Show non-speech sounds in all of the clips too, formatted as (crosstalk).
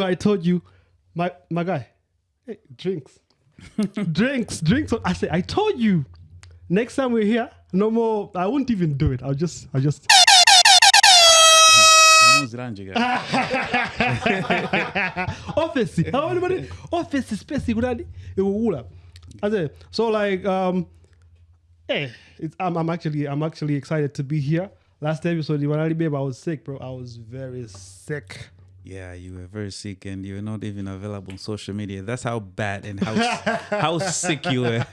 you, I told you, my my guy, hey, drinks, (laughs) drinks, drinks. I say, I told you. Next time we're here, no more. I won't even do it. I'll just, I'll just. (laughs) Office. How anybody? Office space. Kurani. It will wool up. I say, so like, um, hey, it's, I'm, I'm actually, I'm actually excited to be here. Last episode, when I babe, I was sick, bro. I was very sick. Yeah, you were very sick and you were not even available on social media. That's how bad and how (laughs) how sick you were.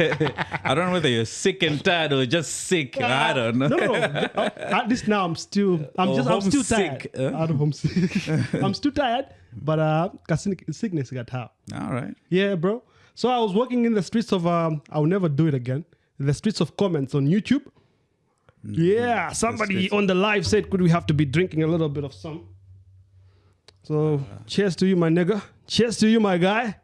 I don't know whether you're sick and tired or just sick. I don't know. No, no. uh, At least now I'm still, I'm Or just, I'm still tired. homesick, huh? Out of homesick. (laughs) I'm still tired, but uh, sick- sickness got out. All right. Yeah, bro. So I was walking in the streets of um I'll never do it again. The streets of comments on YouTube. Yeah, somebody streets. on the live said, could we have to be drinking a little bit of some? So cheers to you, my nigga. Cheers to you, my guy.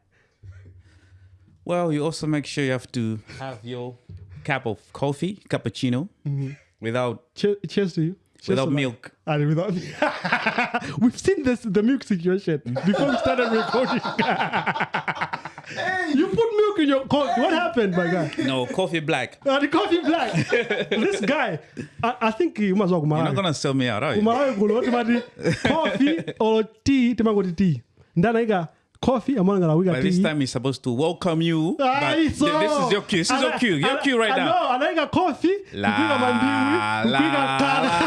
Well, you also make sure you have to have your cup of coffee, cappuccino, mm-hmm. without Cheers, cheers to you. Without my- milk. And without (laughs) We've seen this the milk situation (laughs) before we started recording. (laughs) hey, you put milk in your coffee. What happened, my guy? No, coffee black. Uh, the coffee black. this guy, I, I think you must walk You're not gonna sell me out, are you? umalawi kulo timati coffee or tea tea coffee amanangala wika By this time, he's supposed to welcome you. Ah, but it's th- this is your cue. This is your cue. Your cue right I now. know, anaika coffee. La, la, kala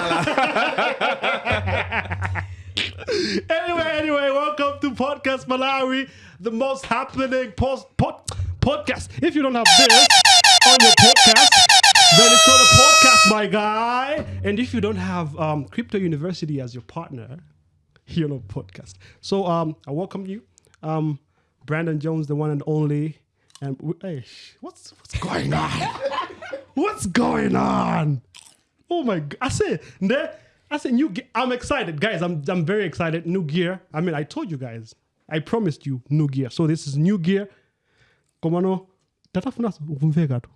(laughs) anyway anyway welcome to podcast malawi the most happening post pod, podcast. If you don't have this on your podcast then it's not a podcast my guy. And if you don't have um, crypto university as your partner here on podcast. So um i welcome you um brandon jones the one and only and we, hey, what's what's going on (laughs) what's going on Oh my god! I ne- I said, new. I'm excited, guys. I'm I'm very excited. New gear. I mean, I told you guys. I promised you new gear. So this is new gear. Komano, tatafuna ukumveka tu.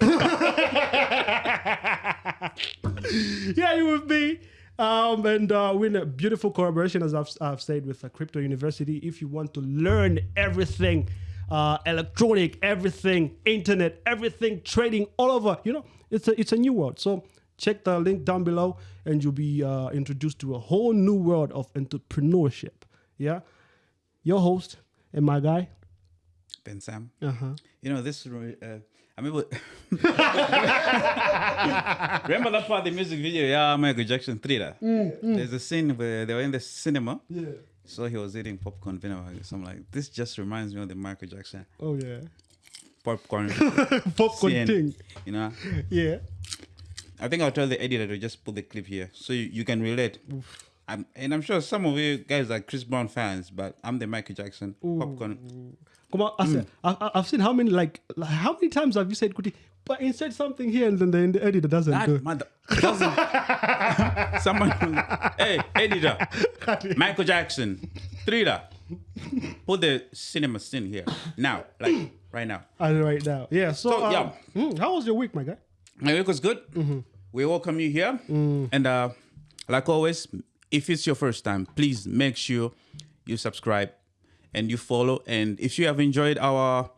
(laughs) yeah, you with me. Um, and uh, we're in a beautiful collaboration, as I've, I've said, with uh, Crypto University. If you want to learn everything, uh, electronic, everything, internet, everything, trading, all over, you know, it's a it's a new world. So check the link down below, and you'll be uh, introduced to a whole new world of entrepreneurship. Yeah, your host and my guy. Ben Sam. Uh huh. You know this. Uh, I remember. (laughs) remember that part of the music video? Yeah, Michael Jackson thriller. Mm, mm. There's a scene where they were in the cinema. Yeah. So he was eating popcorn vinegar. So I'm like, this just reminds me of the Michael Jackson Oh yeah. popcorn. (laughs) Popcorn scene, thing. You know. Yeah. I think I'll tell the editor to just put the clip here so you, you can relate. I'm, and I'm sure some of you guys are Chris Brown fans, but I'm the Michael Jackson popcorn. Come on, I said, I, I've seen how many like, like how many times have you said Kuti, but insert something here and then the, the editor doesn't do. That it. mother doesn't. (laughs) Someone, hey, editor, Michael Jackson, thriller. Put the cinema scene here now, like right now. And right now, yeah. So, So, um, yeah. mm, how was your week, my guy? My week was good. We welcome you here, and uh, like always, if it's your first time, please make sure you subscribe and you follow. And if you have enjoyed our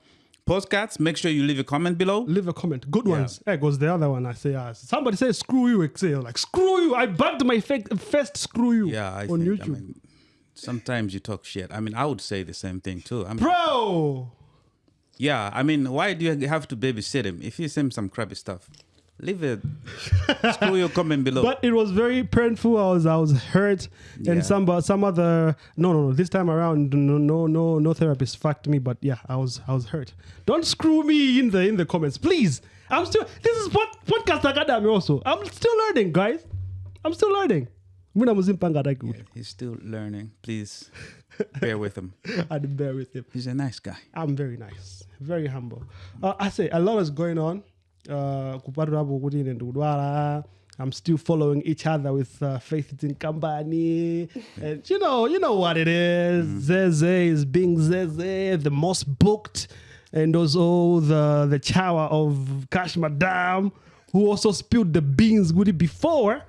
podcasts, make sure you leave a comment below. Leave a comment. Good ones. There goes the other one. I say, uh, somebody says screw you. Excel like screw you. I bugged my fake first screw you. Yeah, I on think, YouTube, I mean, sometimes you talk shit. I mean, I would say the same thing too. I mean, bro. yeah, I mean, why do you have to babysit him if you send some crappy stuff? Leave it. Screw your comment below. But it was very painful. I was I was hurt, Yeah. and some but some other no no no this time around no no no no therapist fucked me. But yeah, I was I was hurt. Don't screw me in the in the comments, please. I'm still this is what podcast academy also. I'm still learning, guys. I'm still learning. Mina muzimpanga that good. He's still learning. Please bear with him. (laughs) I'd bear with him. He's a nice guy. I'm very nice, very humble. Uh, I say a lot is going on. Uh, kupatula hapo kuti ine ndikudwala. I'm still following each other with uh, Faith in Company, and you know, you know what it is. Zeze is being Zeze, the most booked, and also the the chower of Cash Madam, who also spilled the beans goody before.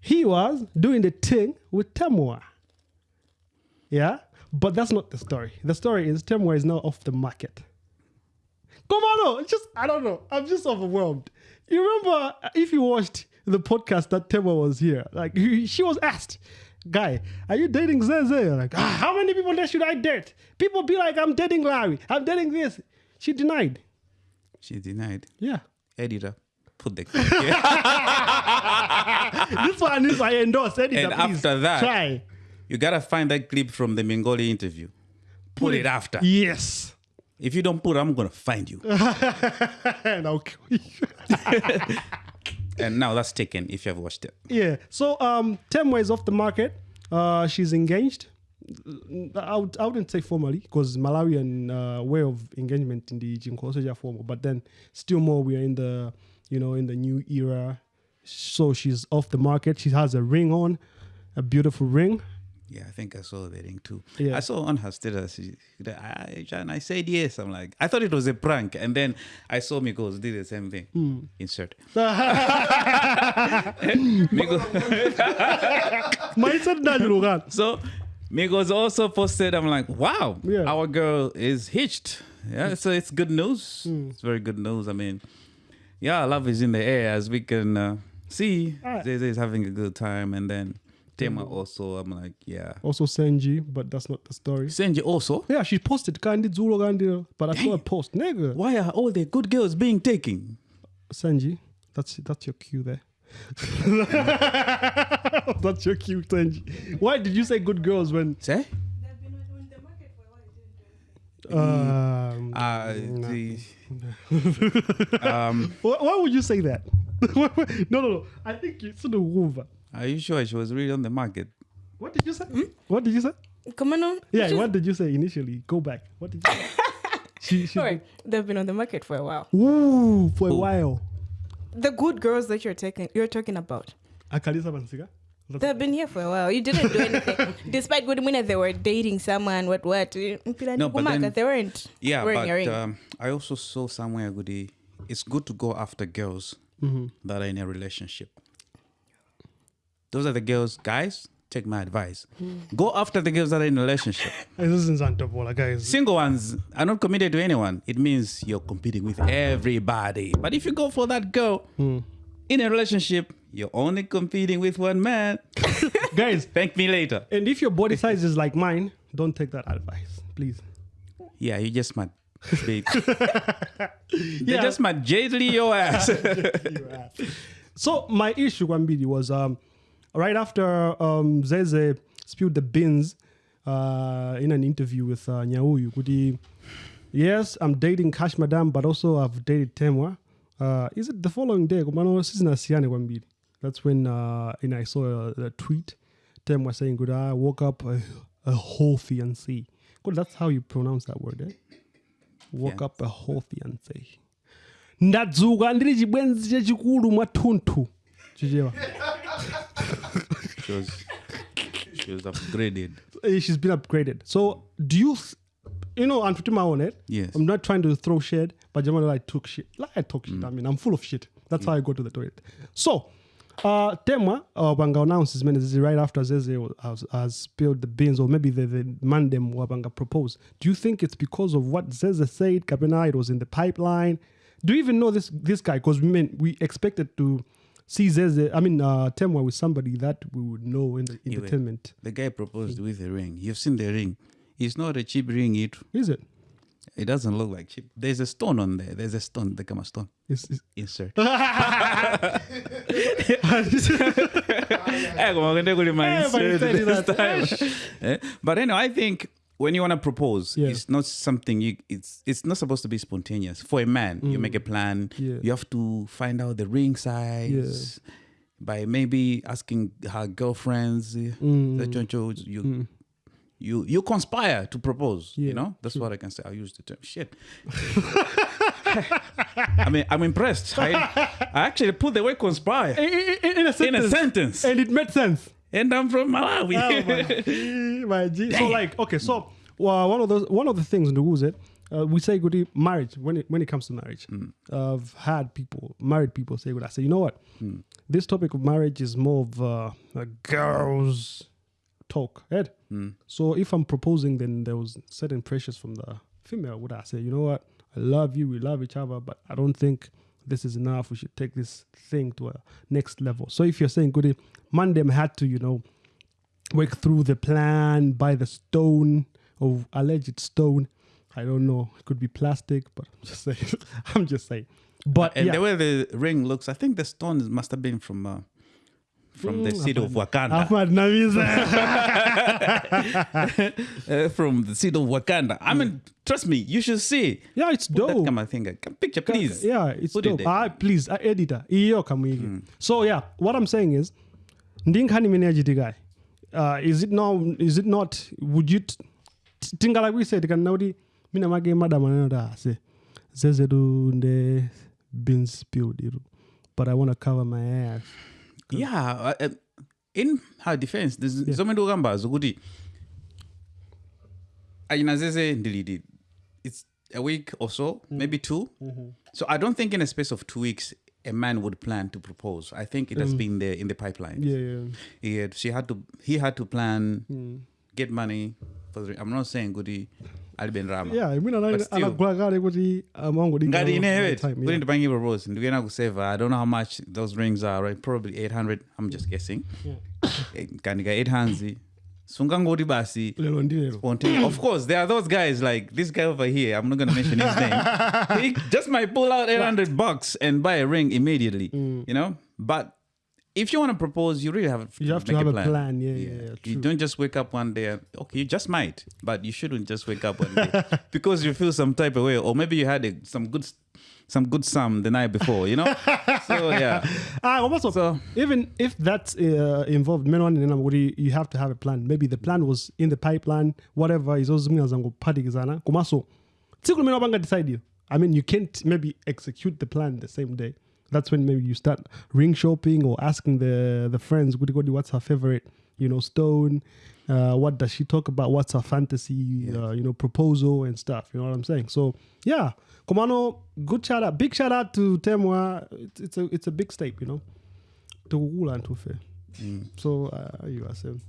He was doing the thing with Temwa. Yeah, but that's not the story. The story is Temwa is now off the market. Come on, no, it's just I don't know. I'm just overwhelmed. You remember uh, if you watched the podcast that Temwa was here, like she was asked, "Guy, are you dating Zeze?" Like, ah, how many people should I date? People be like, "I'm dating Larry. I'm dating this." She denied. She denied. Yeah. Editor, put the (laughs) (laughs) this one is I endorse. Editor, And please after that- try. you gotta find that clip from the Mengoli interview. Put, it after. Yes. If you don't put, it, I'm gonna find you. and I'll kill you. and now that's taken. If you have watched it. Yeah. So um Temwa is off the market. Uh she's engaged. I, would, I wouldn't say formally because Malawian uh, way of engagement in the Jinkoso is formal, but then still more we are in the you know in the new era. So she's off the market. She has a ring on, a beautiful ring. Yeah, I think I saw the ring too. Yeah. I saw on her status. she- I, and I said yes. I'm like, I thought it was a prank, and then I saw Migos did the same thing. Hmm. Insert. Migos. Mindset na Jurugan. So Migos also posted. I'm like, wow, Yeah. our girl is hitched. Yeah, so it's good news. Hmm. It's very good news. I mean, yeah, love is in the air as we can uh, see. Alright. Zeze is having a good time, and then Tema also. I'm like, yeah. Also Senji, but that's not the story. Senji also. Yeah, she posted Kandi Zulu Kandi, but I saw a post. Nigga. Why are all the good girls being taken? Senji, that's that's your cue there. (laughs) that's your cue, Senji. Why did you say good girls when Say? They've been on on the market for a while. It didn't do anything. um, Uh, the, (laughs) um, why, why would you say that? (laughs) no, no, no. I think you should have are you sure she was really on the market? What did you say? What did you say? Come on. Yeah, what did you say initially? Go back. What did you say? (laughs) she, she, Sorry, they've been on the market for a while. Ooh, for a while. The good girls that you're taking, you're talking about, Akalisa Bansiga. they've been here for a while. You didn't do anything, (laughs) despite good minute they were dating someone. What what? No, but then- they weren't Yeah, wearing a ring. but um, I also saw somewhere Goody. It's good to go after girls that are in a relationship. Those are the girls, guys. Take my advice. Go after the girls that are in a relationship. (laughs) This isn't Santopola, guys. Single ones are not committed to anyone. It means you're competing with everybody. But if you go for that girl in a relationship, you're only competing with one man. (laughs) guys, Thank me later. and if your body size is like mine, don't take that advice, please. Yeah, you just might. (laughs) Babe. Yeah. Just might jadely your ass. So my issue, Wambidi, was um, right after um, Zeze spilled the beans uh, in an interview with uh, Nyauyu. Yes, I'm dating Cash Madam, but also I've dated Temwa. Uh, is it the following day? That's when uh, and I saw a, a tweet. Temwa saying, "Good, I woke up a, a whole fiancé." Good, that's how you pronounce that word, eh? Woke Yeah. up a whole fiancé. ndadzuka ndiri chibwenzi chachikulu mwathunthu chichewa she was, she was upgraded. Eh, she's been upgraded. So do you th- you know i'm putting my own head. Yes. i'm not trying to throw shit but Jamal I took shit. Like i talk shit. I mean i'm full of shit. That's how i go to the toilet. So uh Tema, uh, Banga announces man is right after Zeze has, has spilled the beans or maybe the, the man them Wabanga proposed. Do you think it's because of what Zeze said Kapena it was in the pipeline? Do you even know this this guy? Because we mean we expected to see Zeze I mean uh Temwa with somebody that we would know in the entertainment The guy proposed with a ring. You've seen the ring. It's not a cheap ring. It is it it doesn't look like cheap. There's a stone on there. There's a stone. The a stone. It's- it's- Insert. (laughs) (laughs) (laughs) That time. Eh? But anyway, I think when you want to propose, Yeah. it's not something you. It's it's not supposed to be spontaneous. For a man, you make a plan. Mm. Yeah. You have to find out the ring size. By maybe asking her girlfriends, eh, Mm. the choncho, you you you conspire to propose. Yeah, you know, that's what I can say. I'll use the term. Shit. (laughs) I mean, I'm impressed. I, I actually put the word conspire in, in, in a in a sentence, and it made sense. And I'm from Malawi. Oh my (laughs) my G. So like, okay, so well, one of those one of the things in the rules it uh, we say good marriage when it when it comes to marriage. I've had people married people say good. I say you know what, this topic of marriage is more of uh, a girls talk. Ed, So if I'm proposing, then there was certain pressures from the female. Would I say, you know what? I love you. We love each other, but I don't think this is enough. We should take this thing to a next level. So if you're saying, goody, Mandem had to, you know, work through the plan, buy the stone or alleged stone. I don't know. It could be plastic, but I'm just (laughs) saying. I'm just saying. But And yeah. the way the ring looks, I think the stone must have been from uh, from the city of Wakanda. (laughs) Uh, from the seed of Wakanda. I mean, trust me, you should see. yeah, it's Put that dope. camera thing. Come picture, please. Yeah, it's Put dope. It Ah, please, uh, editor. Iyo kamwiki. Mm. So yeah, what I'm saying is, ndinkani meneji guy. Uh, is it now? Is it not? Would you? Tinga like we said, Can naudi mina mage madam another say, zezedu nde bins spilled but I want to cover my ass. Yeah. uh, uh, in her defense, there's zomwe ndikukamba zokuti ayina zeze ndilidi. It's a week or so, Mm. maybe 2 Mm-hmm. So I don't think in a space of two weeks a man would plan to propose. I think it has been there in the pipeline. Mm. Yeah, yeah. He had, she had to. He had to plan, Mm. get money. For the, I'm not saying Goody Alben Rama. Yeah, mina But still. anagula kale kuti amango ngati inewe kuti ndipange propose ndikuyena kuseva i don't know how much those rings are right? Probably 800 i'm just guessing. Eh, kandika (coughs) 8 hands? Sungangoti basi. Of course there are those guys like this guy over here i'm not going to mention his name. (laughs) He just might pull out 800 bucks and buy a ring immediately Mm. you know? But if you want to propose you really have to You have to make have a plan. Yeah, yeah, yeah. you don't just wake up one day and okay you just might but you shouldn't just wake up one day (laughs) because you feel some type of way or maybe you had a, some good some good sum the night before you know (laughs) so yeah Ah, also, So- even if that's uh, involved, men in you you have to have a plan. Maybe the plan was in the pipeline, whatever is also. Kumaso, tsiku limene decide you. I mean, you can't maybe execute the plan the same day. That's when maybe you start ring shopping or asking the the friends, "Goody, goody, what's her favorite, you know, stone? Uh, what does she talk about? What's her fantasy, uh, you know, proposal and stuff? You know what I'm saying? So yeah, Komano, good shout out, big shout out to Temwa. It's, it's a it's a big step, you know. Tukukula ntufe. So uh, you are saying.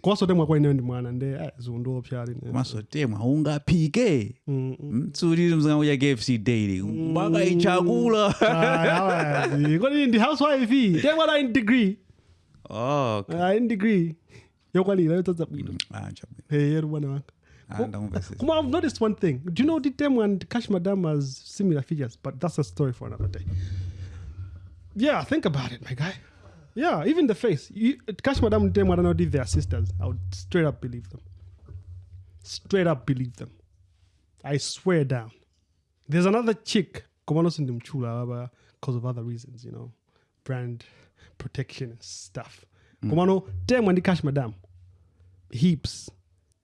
Kwaso temwa kwaine ndi mwana nde eh, zundo pyali masotemwa ungaphike Mm, mzangu kfc daily mpaka ichakula. Kodi (laughs) ndi housewife in degree oh okay. Ah, in degree bwino ah, yeru bwana wanga Ah. Kuma, I've noticed one thing. Do you know and Cash Madam has similar features? But that's a story for another day. Yeah, think about it, my guy. Yeah, even the face. You, Cash Madam and don't know if sisters. I would straight up believe them. Straight up believe them. I swear down. There's another chick, Komano Sindimchula, because of other reasons, you know, brand protection and stuff. Mm. Komano, Temu and Cash Madam, heaps,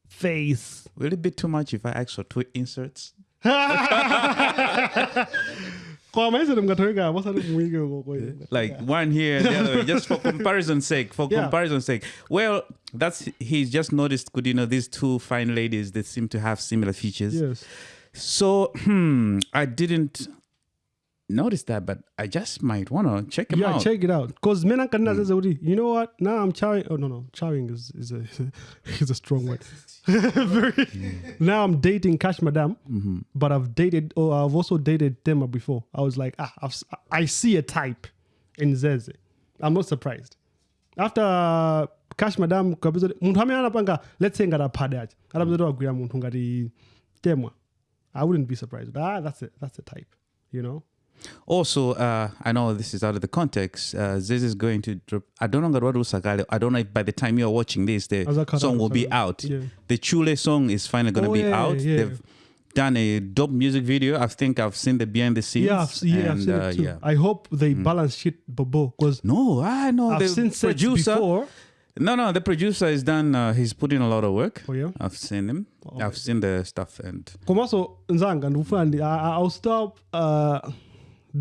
face, will it be too much if i ask for two inserts (laughs) (laughs) kwa maisha mngatoweka wasa mwingi huko like one here and the other way, (laughs) just for comparison's sake for Yeah. comparison's sake. Well that's he's just noticed good you know these two fine ladies that seem to have similar features. Yes. So hmm i didn't notice that but i just might want to check him yeah out. check it out. Because mena kanina says already you know what? Now i'm chowing oh no no chowing is is a (laughs) is a strong word. (laughs) Very, now i'm dating cash madam but i've dated or i've also dated tema before. I was like ah I've, i see a type in zeze. I'm not surprised. After cash madam amene anapanga let's say ngati aphade achi atapeza wagwira munthu ngati temwa i wouldn't be surprised but ah that's it that's the type you know Also, uh, I know this is out of the context. Uh, Ziz is going to drop. I don't know. I don't know if by the time you're watching this, the song will be out. Yeah. The Chule song is finally going to Oh, be yeah, out. yeah. They've done a dope music video. I think I've seen the behind the scenes. Yeah, I've, yeah, I've seen uh, it too. yeah. I hope they balance shit, Bobo, because No, I know I've the seen producer. before. No, no, the producer is done. Uh, he's put in a lot of work. Oh yeah. I've seen him. Oh, I've seen the stuff, and Nzanga I'll stop uh,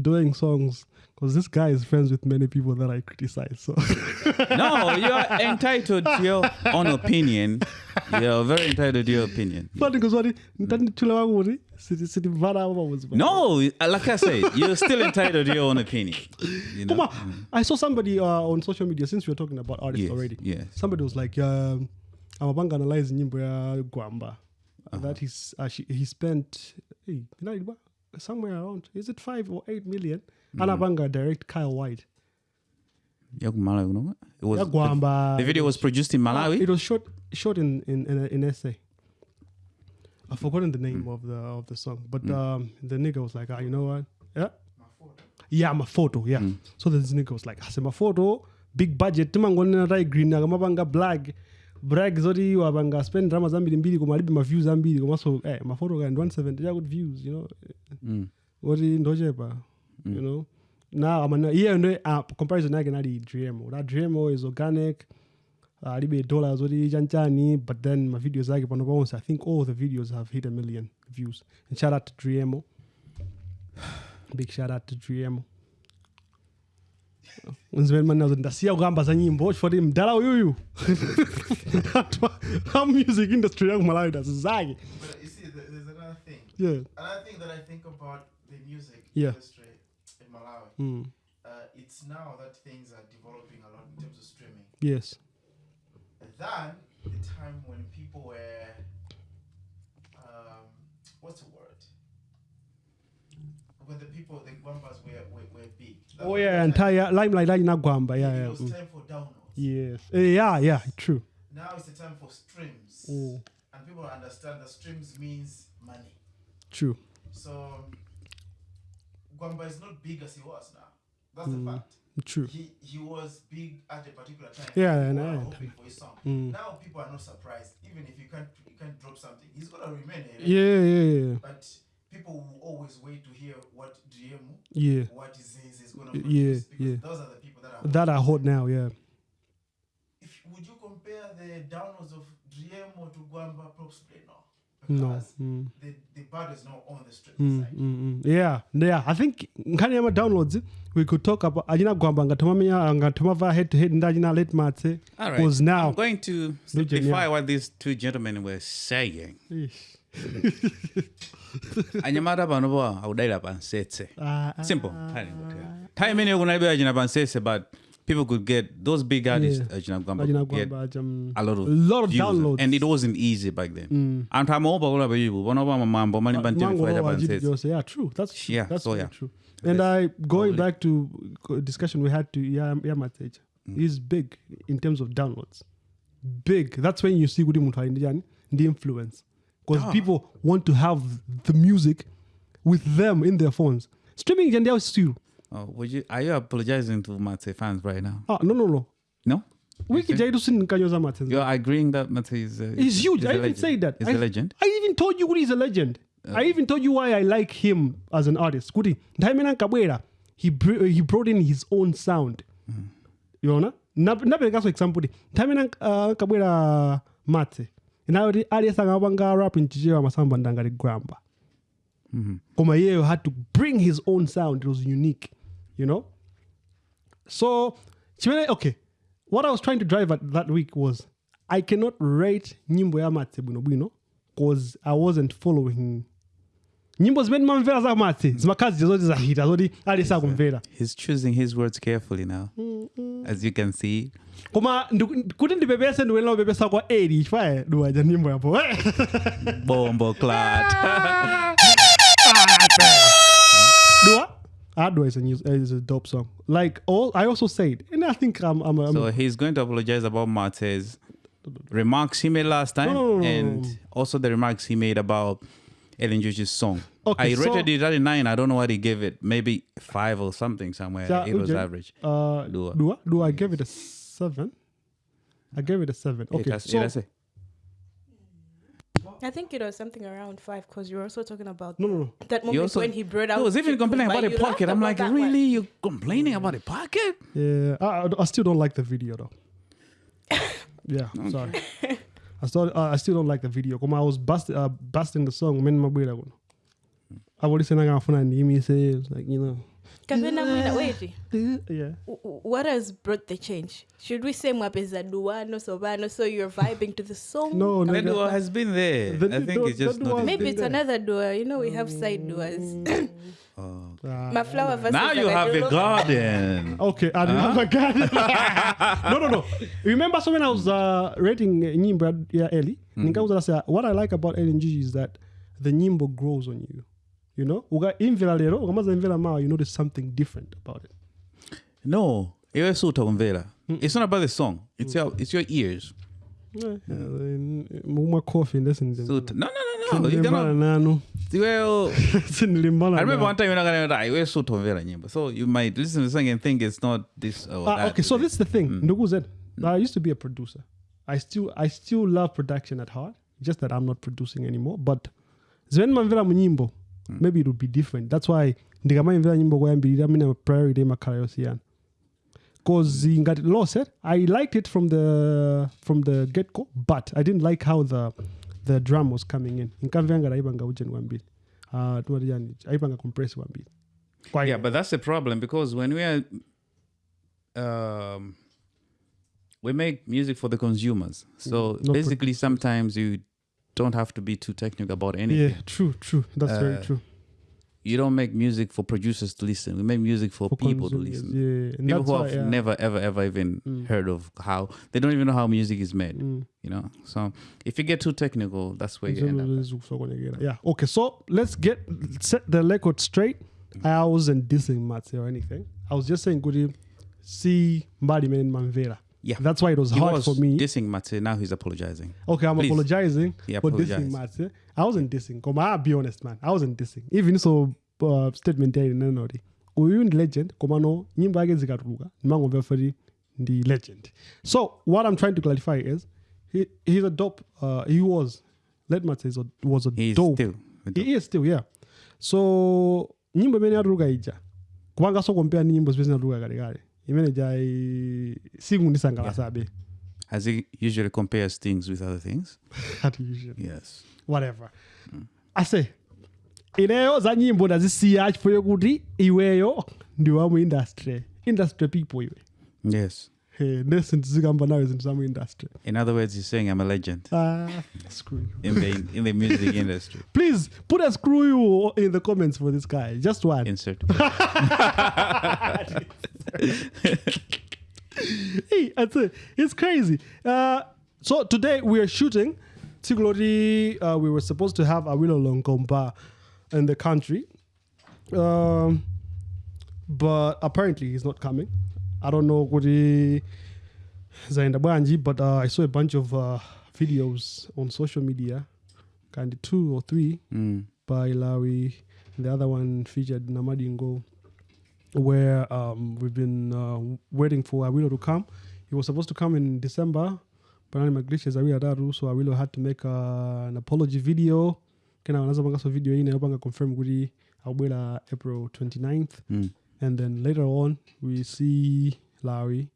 doing songs because this guy is friends with many people that I criticize. So (laughs) no, you're entitled to your own opinion. You're very entitled to your opinion. funny because what nditanditchula wangu kuti siti siti mvana apa pamodzi pa- No, like I said, you're still entitled to your own opinion. You know? Kuma, I saw somebody uh, on social media since we were talking about artists Yes, already. yes. Somebody was like, um, amapanga analyze nyimbo ya gwamba that he's, uh, she, he spent hey, somewhere around is it 5 or 8 million? Anapanga direct kyle white. Yakumalawi, you know? It was the, the video was produced in Malawi. it was shot shot in in in, in essay i've forgotten the name of the of the song but um the nigga was like ah, you know what? Yeah? Yeah mafoto yeah. So this nigga was like ase photo, big budget timangonena tai green akamapanga black brag zoti wapanga spend drama zambiri mbiri koma alibe maviews ambiri komanso eh, mafoto kind 170 chakuti views you know? Mm. kuti ndochepa you know? Now amana iye ndo uh, comparison yake nali drmo that drmo is organic uh, alibe dollars zoti chanchani but then mavideos ake pano paonse i think all the videos have hit a million views. And shout out to drmo (sighs) big shout out to kuti ndasiya kukamba za nyimbo chifoti mdala uyuyu (laughs) a music industry yangu malawi ndazizake But see, there's another thing. yeah Another thing that I think about the music Yeah. industry in Malawi, mm. uh, it's now that things are developing a lot in terms of streaming. yes Than the time when people were, um, what's the word? When the people, the Gwambas were, were, were big. Oh yeah entire limelight linagwamba yeah yeah. It yeah was mm. time for downloads. yes Eh, yeah yeah true Now it's the time for streams. Mm. And people understand that streams means money. true So Gwamba is not big as he was now. That's the fact. true He he was big at a particular time. Yeah, People and hoping for his song. Mm. Now people are not surprised. Even if you can't you can't drop something, he's gonna remain yeah yeah yeah But people will always wait to hear what GM, yeah what is Yeah, because yeah. those are the people that are that are hot now yeah if would you compare the downloads of GM or to Gwamba Propsplay? No. no mm. the, the bad is not on the street Mm, side. mm, mm. yeah yeah i think nkhani ya ma downloads we could talk about ajina gwamba ngatomamenya ngatomava head to head ndi ajina late matse All right. was now I'm going to yeah. simplify what these two gentlemen were saying. Ish. (laughs) anyamata pano po akudalira pansetse Ah, ah, simple nthawi imeneyo kunalibe achina pansetse but people could get those big artists Yeah. achina gwamba ajina could get um, a lot of, lot of views. downloads and it wasn't easy back then anthu amaopa kula pachipo panopa mamambo mali pa mtengo Mango cha pansetse Yeah, true. That's true. Yeah, That's so yeah. true. And I going Probably. back to discussion we had to yeah, Mm. He's big in terms of downloads. Big. That's when you see Gudi Mutwa the influence. Because people want to have the music with them in their phones. Streaming Jandia still. oh, would you, are you apologizing to Matse fans right now Ah, no, no, no. no Jaidu Sin Kanyoza Matse. you're agreeing that Matse is uh, He's huge. is I even say that. He's I, a legend I even told you is a legend. I even told you why I like him as an artist. Gudi, Ndaimena Kabwera, he he brought in his own sound. You know? Napereka so example di. Ndaimena uh, Kabwera Mate. Aliyesanga wapanga rap nchichewa masamba ndangati Gwamba. Mm-hmm. Koma yeye had to bring his own sound. It was unique. You know? So, chimene, okay. What I was trying to drive at that week was I cannot rate nyimbo ya Matse bwino bwino because I wasn't following nyimbo zimene mamvera za Matse mm-hmm. zimakazi zoti zahita zoti alisa kumvera uh, he's choosing his words carefully now as you can see koma kuti ndipepese ndikuyenera kupepesa kwa eri chifukwa duwaja nyimbo yapo (laughs) bombo clat dua Adwa is a, new, is a dope song. Like all, I also said, and I think I'm, I'm, I'm So he's going to apologize about Matse's remarks he made last time no, and also the remarks he made about Eli Njuchi's song. Okay, I so- rated it at nine. I don't know what he gave it. Maybe five or something somewhere. Yeah, it was okay. average. Uh, Dua. Dua. Dua. I gave it a seven. I gave it a seven. Okay. has- so, it has a- I think it was something around five because you were also talking about no, no, no. that moment also- when he brought out. He was even complaining about the pocket. I'm like, that one. really? You complaining about the pocket? Yeah, I, I- I still don't like the video though. (laughs) yeah, sorry. I still uh, I still don't like the video. Come I was bust, uh, busting the song. Men mabwira kuno. apolisi nakafuna ndiyimise it was like you know kapena mwina wait yeah what has brought the change should we say mwapeza duano sobano so you're vibing to the song no no That no. has been there. The- I think the- it's just not. maybe it's there. another dua you know we have side duas (coughs) Oh. My flower versus Now you have a garden. (laughs) Okay, I didn't have a garden. (laughs) no, no, no. Remember, so when I was uh, rating uh, Nyimbo yeah, Ellie, mm what I like about LNG is that the Nyimbo grows on you. You know, uga imvela lero, ukamaza imvela mawa, you notice something different about it. No, iwe suta kumvela. It's not about the song. It's your it's your ears. Yeah, coffee, listen. Suta. No, no, no, no. You cannot. nanu. Well, (laughs) I remember nanu. one time you're not gonna die. Iwe suta kumvela nyimbo. So you might listen to the song and think it's not this or Ah, that. okay, so this is the thing. Ndugu said, I used to be a producer. I still I still love production at heart. Just that I'm not producing anymore. But zwen mamvera munyimbo, maybe it would be different. That's why ndikamamvera nyimbo kwayambirira mine priority makhala yosiyana. Cause ngati law said, I liked it from the from the get go, but I didn't like how the the drum was coming in. Nkamvera ngati ayipanga ujeni kwambiri. Uh, tumati yani, ayipanga compress kwambiri. Kwa Yeah, but that's the problem because when we are, um, we make music for the consumers. So Not basically, sometimes you don't have to be too technical about anything. yeah, true, true. That's very Uh, true. You don't make music for producers to listen. We make music for, for people to listen. Yeah, and People who why, have yeah. never, ever, ever even Mm. heard of how they don't even know how music is made. Mm. You know, so if you get too technical, that's where you end up. Yeah. Okay. So let's get set the record straight. I wasn't dissing Matse or anything. I was just saying, good see Mbadi Man Manvera. Yeah. That's why it was He hard was for me. dissing Mate. Now he's apologizing. okay, I'm Please. apologizing He for dissing. Matse. I wasn't dissing. Come I'll be honest, man. I wasn't dissing. Even so, uh, statement there in anody. Uyu ndi legend. Koma no nyimbo yake zikatuluka. Nimangomva fari ndi legend. So what I'm trying to clarify is, he he's a dope. Uh, he was. Let Matse is a, was a He's dope still. He is still, yeah. So nyimbo imene yatuluka ija kupanga so compare ni nyimbo zimene zinatuluka kale imene ja i- sikundisangalasabe As he usually compares things with other things. (laughs) at usually. Yes. whatever mm. ase ineyo za nyimbo ndazisiya chifukwa kuti iweyo ndi wa mu industry industry people iwe Yes. ndizikamba nawe zinthu za mu industry In other words, he's saying I'm a legend ah, screw you. in the in the music (laughs) industry. please put a screw you in the comments for this guy just one Insert. (laughs) (laughs) hey, that's it. It's crazy. Uh, so today we are shooting. Tigolori, uh, we were supposed to have a Awilo Longomba in the country. Um, but apparently he's not coming. I don't know what he Zaindabanji, but uh, I saw a bunch of uh, videos on social media, kind of two or three Mm. by Lawi. The other one featured Namadingo, where um, we've been uh, waiting for Awilo to come. He was supposed to come in December, but I'm glitches Awilo Daru, so Awilo had to make uh, an apology video. Kena wanaza panga so video ine yopanga confirm kuti awubwera April 29th. Mm. And then later on, we see Larry.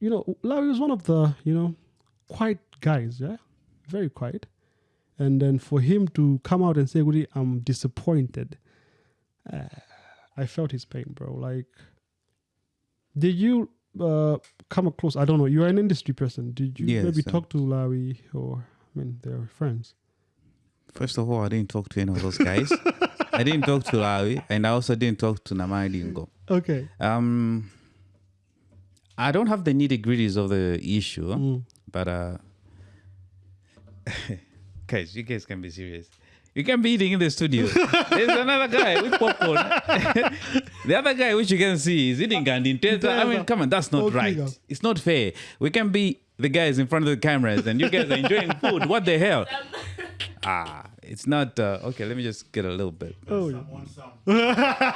You know, Larry was one of the, you know, quiet guys, yeah? Very quiet. And then for him to come out and say, I'm disappointed, uh, I felt his pain, bro. Like, did you uh, come across? I don't know. You're an industry person. Did you Yes, maybe uh, talk to Larry or, I mean, they're friends? First of all, I didn't talk to any of those guys. I didn't talk to Lawi, and I also didn't talk to Namadingo. Okay. Um, I don't have the nitty gritties of the issue, Mm. but uh, (laughs) guys, you guys can be serious. You can be eating in the studio. (laughs) There's another guy with popcorn. (laughs) the other guy, which you can see, is eating gandinteta. I mean, come on, that's not right. It's not fair. We can be the guys in front of the cameras, and you guys are enjoying food. What the hell? (laughs) Ah, it's not. Uh, okay, let me just get a little bit. Oh, Some want some. Uh,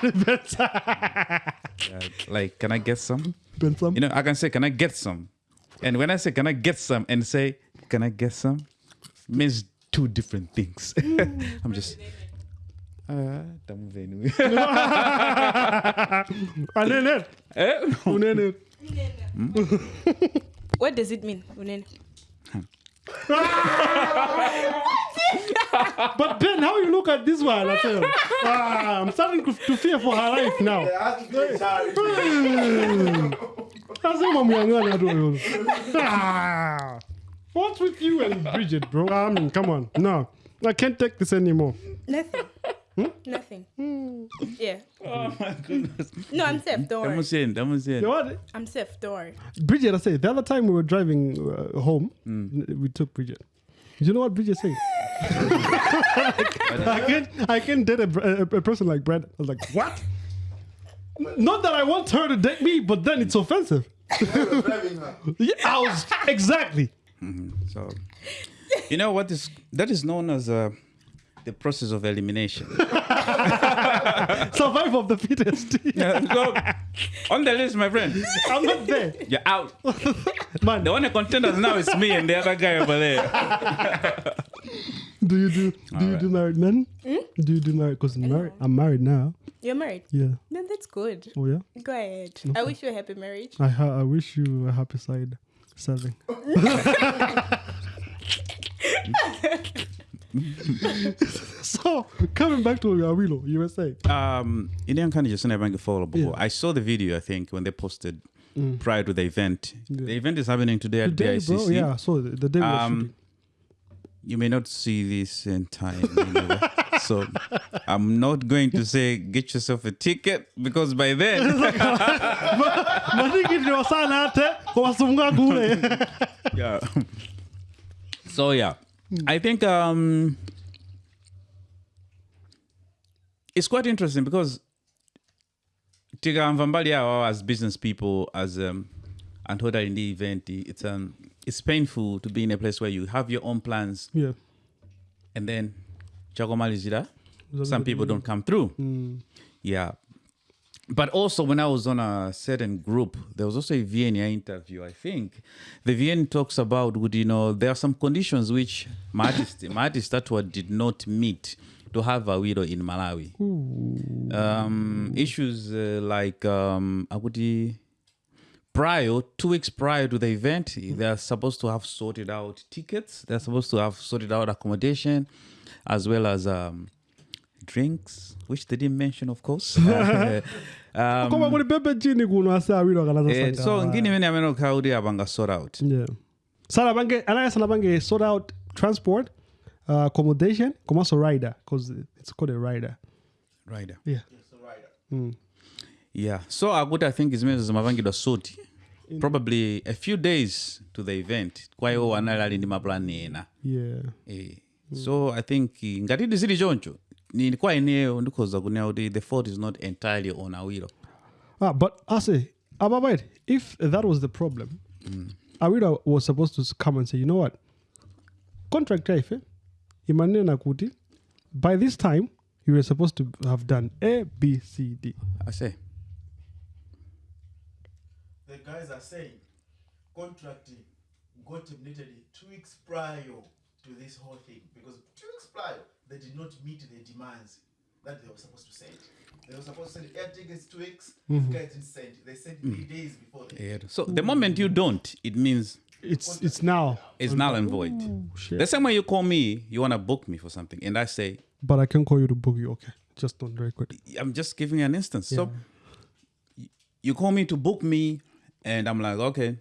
like, can I get some? Ben some? You know, I can say, "Can I get some?" And when I say, "Can I get some?" and say, "Can I get some?" means two different things. (laughs) I'm just. Uh, tamuvenu. (laughs) (laughs) Unene. Eh? Unene. what does it mean unene but Ben, how you look at this one? I tell you, ah, I'm starting to to fear for her life now. They're asking for a child. Lazima mng'ang'ane tu huyo. What's with you and (laughs) Bridget, bro? I mean, come on. No, I can't take this anymore. Nothing. Hmm? Nothing. Yeah. Oh my goodness. No, I'm safe. Don't worry. Estamos saying, estamos saying. You know what? I'm safe. Don't worry. Bridget, I say, the other time we were driving uh, home, n- we took Bridget. Do You know what Bridget said? (laughs) I can't, I can't date a, a, a person like Brad. I was like, what? Not that I want her to date me, but then it's offensive. You're driving her. (laughs) Yeah, I was exactly. So, you know what is that is known as uh, the process of elimination. (laughs) Survival of the fittest. (laughs) so, on the list, my friend, I'm not there, you're out. (laughs) man. The only contenders now is me and the other guy over there. Do you do do you right. do married men? Do you do married? Because married, I'm married now. You're married. Yeah. Then that's good. Oh yeah. Go ahead. I wish you a happy marriage. I ha- I wish you a happy side serving. (laughs) so coming back to Awilo, you were saying. Um, Indian Kani just never get follow before. Yeah. I saw the video. I think when they posted prior to the event. Yeah. The event is happening today at Today, the bro, yeah, so the, the day we were Um, shooting. You may not see this in time, anyway. (laughs) so I'm not going to say get yourself a ticket because by then (laughs) Matikiti wasana ate wasunga kule. (laughs) yeah. So yeah, I think um, it's quite interesting because tikamva mbali yawo as business people as um, and hoda in the event it's um it's painful to be in a place where you have your own plans Yeah. and then chakomalizira some people don't come through. Mm. yeah. But also when i was on a certain group there was also a VNA interview i think. The VN talks about would you know there are some conditions which my artist my artist did not meet to have a widow in malawi. Um, issues uh, like um, akuti prior two weeks prior to the event they are supposed to have sorted out tickets. They're supposed to have sorted out accommodation as well as um, drinks which they didn't mention of course. (laughs) Um, Koma kuli pepe chini kuno ase Awilo akalaza eh, so ngini imene amene apanga sort out. Yeah. So, anaya sana sort out transport, uh, accommodation, komanso rider, because it's called a rider. rider. Yeah. A yeah. So akuti i think zimene zimapangidwa suit. Probably a few days to the event. Kwa iwo anali ali ndi maplani ena. Yeah. Eh, so i think eh, ngati zili choncho ni kwa ineyo ndikhoza kunena kuti the fault is not entirely on awilo Ah, but ase say, Ababait, if that was the problem, mm. Awira was supposed to come and say, you know what? Contract ife, imanena kuti, by this time, you were supposed to have done A, B, C, D. ase The guys are saying contracting got terminated two weeks prior to this whole thing because two weeks prior they did not meet the demands that they were supposed to send. They were supposed to send air tickets two weeks. These guys didn't send. They sent three mm. days before. The yeah. so the moment you don't it means It's it's now. it's null and void oh, Shit. the same way you call me you want to book me for something and i say But I can call you to book you. Okay. Just don't record. i'm just giving you an instance so you call me to book me and i'm like okay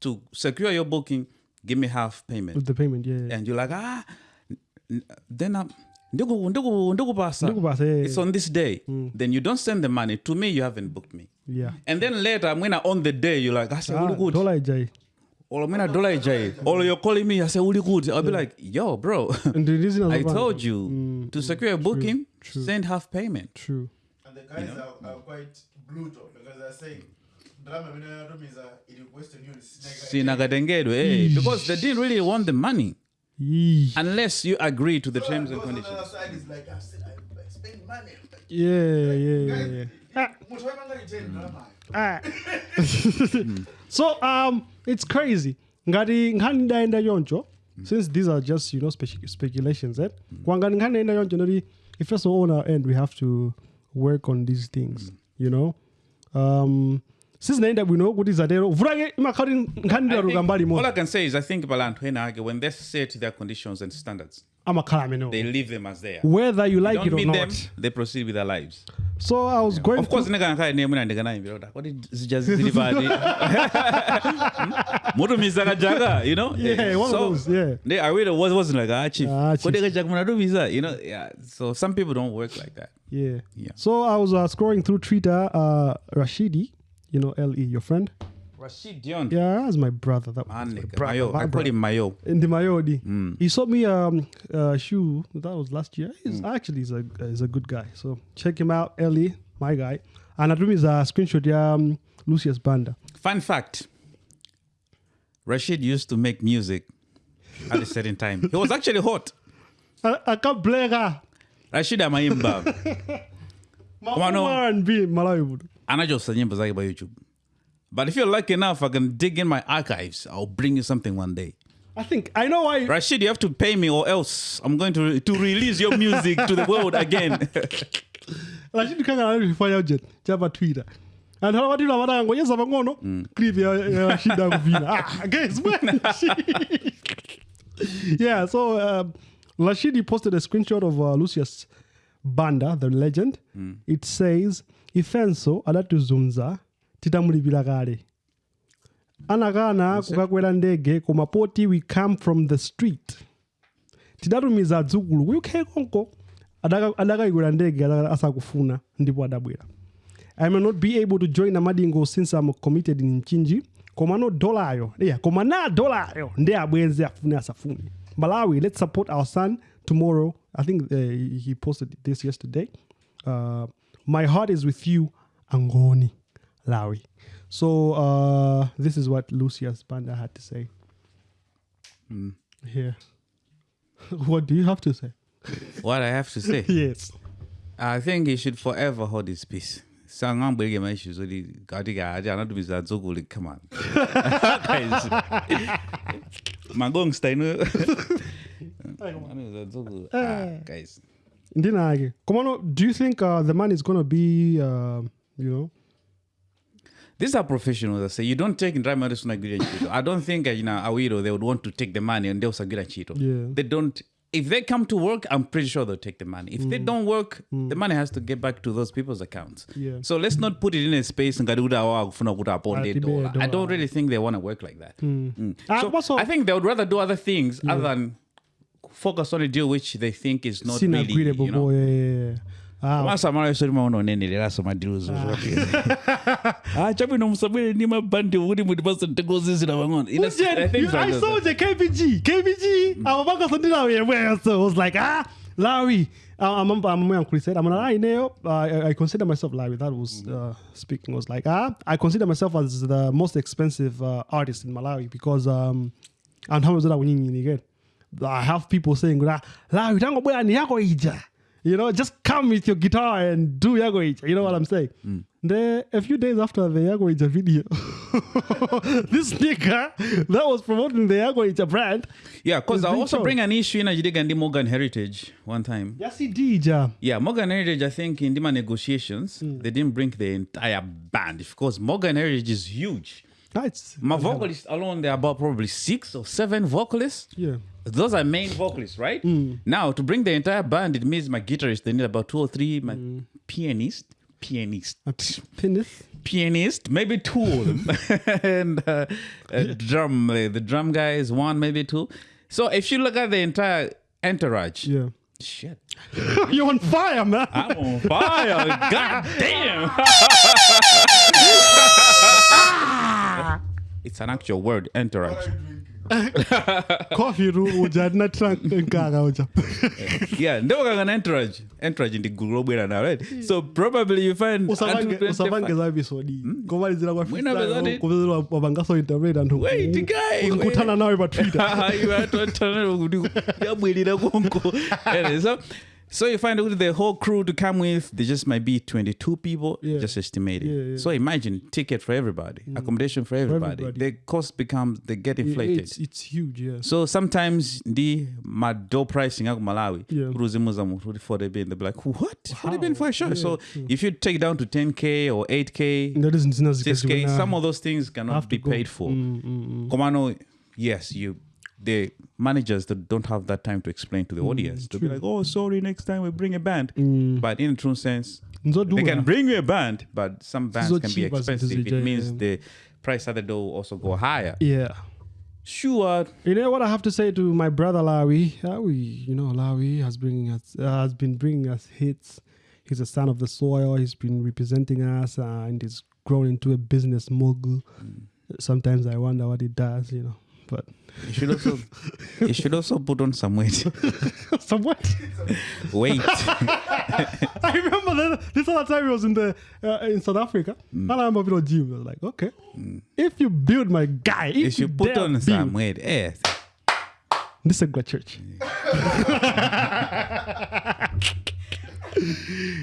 to secure your booking give me half payment With the payment, yeah. yeah. and you're like ah n- n- then i'm ndiku- ndiku- ndikupasa. Ndikupasa, yeah, it's on this day mm. then you don't send the money to me you haven't booked me Yeah. and then later when I on the day you're like i say Ah, ah uli good dollar ijai. or when I dollar ijai or you're calling me I say uli good i'll be like yo bro (laughs) And the reason i was- told you mm, mm, to secure a booking true. send half payment True. And the guys are, are quite brutal because they're saying sinakatengedwe eh, because they didn't really want the money Yee. unless you agree to the terms and On the conditions other side is like I said I spend money. Yeah, yeah, yeah, yeah. Ah, Mutu waipanga ni 10 drama. ah. (laughs) so um, it's crazy. Ngati nkhani ndaenda choncho since these are just you know spec- speculations, eh? Kwangani nkhani ndaenda choncho noti if first of all on our end we have to work on these things, you know. Um, since naenda bwino kuti zatero vurake imakhati nkhani think- mbali all. I can say is I think Balantwena, when they set to their conditions and standards, amakhala they leave them as they are. Whether you like don't it or meet not. them they proceed with their lives. So i was going of course naye mwina ndikanayimbira kuti kodi zija zili pati mutumiza kajaka you know? Yeah, one of those, yeah. they, really was, wasn't like ah chief Ah, kodi kajaka munatumiza you know? Yeah. So some people don't work like that. Yeah. Yeah. so i was uh, scrolling through twitter uh rashidi you know le your friend Rashid Dion yeah that's my brother that was my brother, Mayo. my I call brother. him Mayo. in the Mayodi. Mm. He sold me um a shoe that was last year. He's actually he's a he's a good guy. So check him out, Ellie, my guy. And I is a screenshot yeah, um Lucius Banda. Fun fact Rashid used to make music at a certain time. He was actually hot. (laughs) I, I can't blame her. Rashid amaimba (laughs) Come on, no. And Malawi. bud. anachosa nyimbo zake pa YouTube. But if you're lucky enough, I can dig in my archives. I'll bring you something one day. I think I know why. Rashid, you have to pay me, or else I'm going to to release your music to the world again. (laughs) Rashid kanga alifanya jet chapa Twitter. And how about watu wanataka ngonyeza pangono clip ya Rashid akuvina. (laughs) Ah, guys, when (laughs) Yeah, so um, Rashid he posted a screenshot of uh, Lucius Banda, the legend. It says ifenso adatizunza titamulipira kale. Anakana kukakwera ndege koma poti we come from the street. tidatumiza adzukulu ku uk konko adaka- adakayikwera ndege asakufuna ndipo adabwera. I may not be able to join amadingo since i'm committed in mchinji koma no dolayo yeah, koma na dolayo ndi abwenzi afune asafune. Malawi let's support our son tomorrow. I think uh, he he posted this yesterday. Uh, my heart is with you angoni lawi. So uh, this is what lucius banda had to say. Here (laughs) what do you have to say? What I have to say, (laughs) yes. I think he should forever hold his peace. sangambweke maissues oti katika ati anatumiza adzukulu come on. (laughs) Guys. magongsta ino anatumiza adzukulu ah, guys ndinake komano do you think uh, the man is going to be uh, you know These are professionals. I say you don't take Ndramari Sunagiri and Chito. I don't think uh, you know Awiro they would want to take the money and they'll Sagiri and Chito. Yeah. They don't. If they come to work, I'm pretty sure they'll take the money. If they don't work, the money has to get back to those people's accounts. Yeah. So let's not put it in a space and gaduda awa kufuna kuta aponde Atibe dollar. I don't really think they want to work like that. Mm. Ah, So also- I think they would rather do other things other than focus on a deal which they think is not sina really, you know. yeah, yeah, yeah. Ah, masamala sori maona uneneleraso madiluzo ah (laughs) chabwino musabwere ndi mabhandi okuti mutipasa mtegozizira pang'ono Ina- Ujeni, things I like that. saw the KBG. KBG. Ababaka Sandila yemwe. So I was like, ah, Larry. Uh, I'm I'm I'm Chris I'm like, ah, I, I consider myself Larry. That was uh, speaking was like, ah, I consider myself as the most expensive uh, artist in Malawi because um, and how was that when you again? I have people saying, ah, Larry, tango bwana ni yako ija. You know, just come with your guitar and do Yago Ija. You know what I'm saying? Mm. The, a few days after the Yago Ija video, (laughs) this nigga that was promoting the Yago Ija brand. yeah because i also shown. bring an issue in ajidega ndi morgan heritage one time Yes, he did, ja. yeah morgan heritage i think in Dima negotiations mm. they didn't bring the entire band because morgan heritage is huge That's my vocalists alone there are about probably six or seven vocalists yeah. Those are main vocalists, right? Now to bring the entire band, it means my guitarist they need about two or three, my pianist, pianist, A p- penis. pianist, maybe two of them, (laughs) and uh, uh, drum. uh, the drum guy is one, maybe two. So if you look at the entire entourage, Yeah. shit, (laughs) You're on fire, man. I'm on fire! God damn! (laughs) it's an actual word, entourage. (laughs) Coffee room uja na trunk nkaga uja. (laughs) yeah, ndio kanga entourage. Entourage ndi gulu lobwera nawo, right? So probably you find Usavange until 25 usavange za episode. Komalizira kwa Mwina bezati- freestyle. Kuvezera wabangaso internet anthu. Wait, guy, Ukutana nawe pa Twitter. yabwelera konko (laughs) Anyway, so so you find out the whole crew to come with they just might be 22 people Yeah. just estimated Yeah, yeah. so imagine ticket for everybody accommodation for everybody. everybody. the cost becomes they get inflated It's it's huge, yeah. so sometimes ndi mado pricing ako malawi Yeah. kuti 40 bin they'll be like what 40 bin How? for a show Yeah, so if you take down to 10k or 8k That isn't 6k some of those things cannot be paid for Mm, mm, mm. Komano, yes, you the managers that don't have that time to explain to the audience. They'll be like, "Oh, sorry, next time we bring a band." But in a true sense, they can bring you a band, but some bands so can be cheap as it is expensive. It means the price at the door will also go higher. Yeah. Sure, You know what I have to say to my brother Lawi? Lawi, you know, Lawi has bringing us uh, has been bringing us hits. He's a son of the soil. He's been representing us, uh, and he's grown into a business mogul. Sometimes I wonder what he does, you know. But you should also (laughs) you should also put on some weight. (laughs) some Weight. Weight. (laughs) I remember the, this other time he was in the uh, in South Africa, and I remember video gym. I was like, okay, if you build my guy, if you should put on build, some weight. Yes. This is a good church.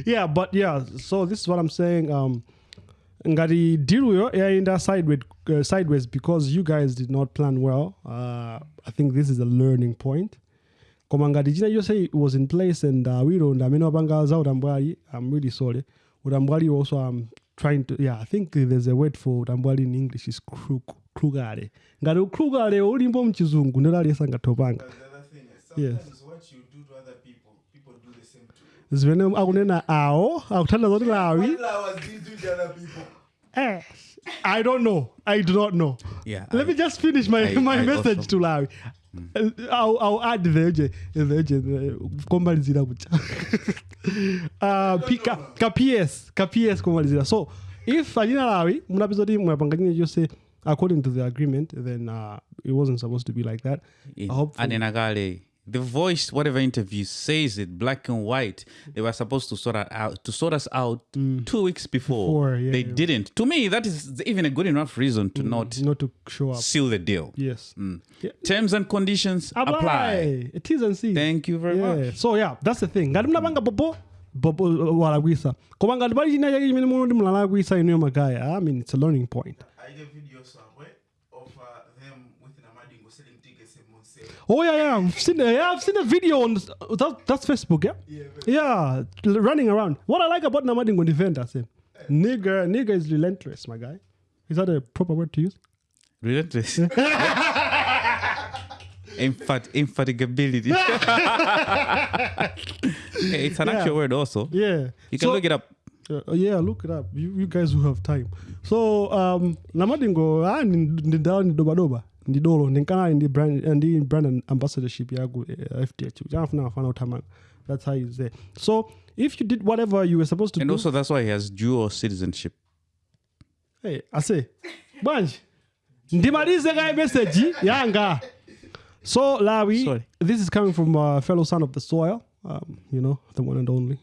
yeah, but yeah, so this is what I'm saying. Um ngati deal with yaenda sideways uh, sideways because you guys did not plan well. Uh, I think this is a learning point. Koma ngati china chonse was in place and uh, wilonda amene wapanga za utambwali, I'm really sorry. Utambwali also I'm trying to yeah, I think there's a word for utambwali in English is crook krugale. Ngati ukrugale ulimbo mchizungu ndelo aliyesa ngatopanga. But the other thing is, Yes. sometimes what you do to other people, people do the same to you. Zimene akunena awo akuthandaza zoti lawi eh, i don't know. I do not know. Yeah, let I- me just finish my, I- my I message also- to lawi. Au I'll, I'll add theje theje komalizira kucha uh, P- ka, ka ps ka ps so if achina lawi munapeza kuti mwapanga chine chonse according to the agreement then uh, it wasn't supposed to be like that. In Hopefully. The voice, whatever interview says it, black and white. They were supposed to sort out to sort us out two weeks before. Before, yeah, they yeah. didn't. To me, that is even a good enough reason to not not to show up seal the deal. yes Yeah. Terms and conditions apply. apply T's and see. Thank you very much. so yeah that's the thing ngati munapanga popo popo walakwisa koma ngati pali china chake chimene muno ndi mulalakwisa inuyo magaya i mean it's a learning point oh yeah yeah i've seen, yeah, I've seen a video on that, that's facebook yeah Yeah, yeah l- running around what i like about namadingo defender say nigger nigger is relentless my guy is that a proper word to use Relentless. (laughs) (laughs) Emphat- infatigability. Hey, (laughs) it's an Yeah. actual word also. yeah You can So- look it up. Uh, yeah, look it up. You, you guys who have time. So um, namadingo ah, ndi- ndi ndala ndi dobadoba ndi dolo ndinkana ndi brand eh, ndi brand ambassadorship yaku uh, FTH janafuna afana uthamanga that's how he's there so if you did whatever you were supposed to do. And do also, that's why he has dual citizenship. hey, ase bwanji ndimalize kaye message yanga so lawi Sorry. this is coming from a fellow son of the soil um, you know the one and only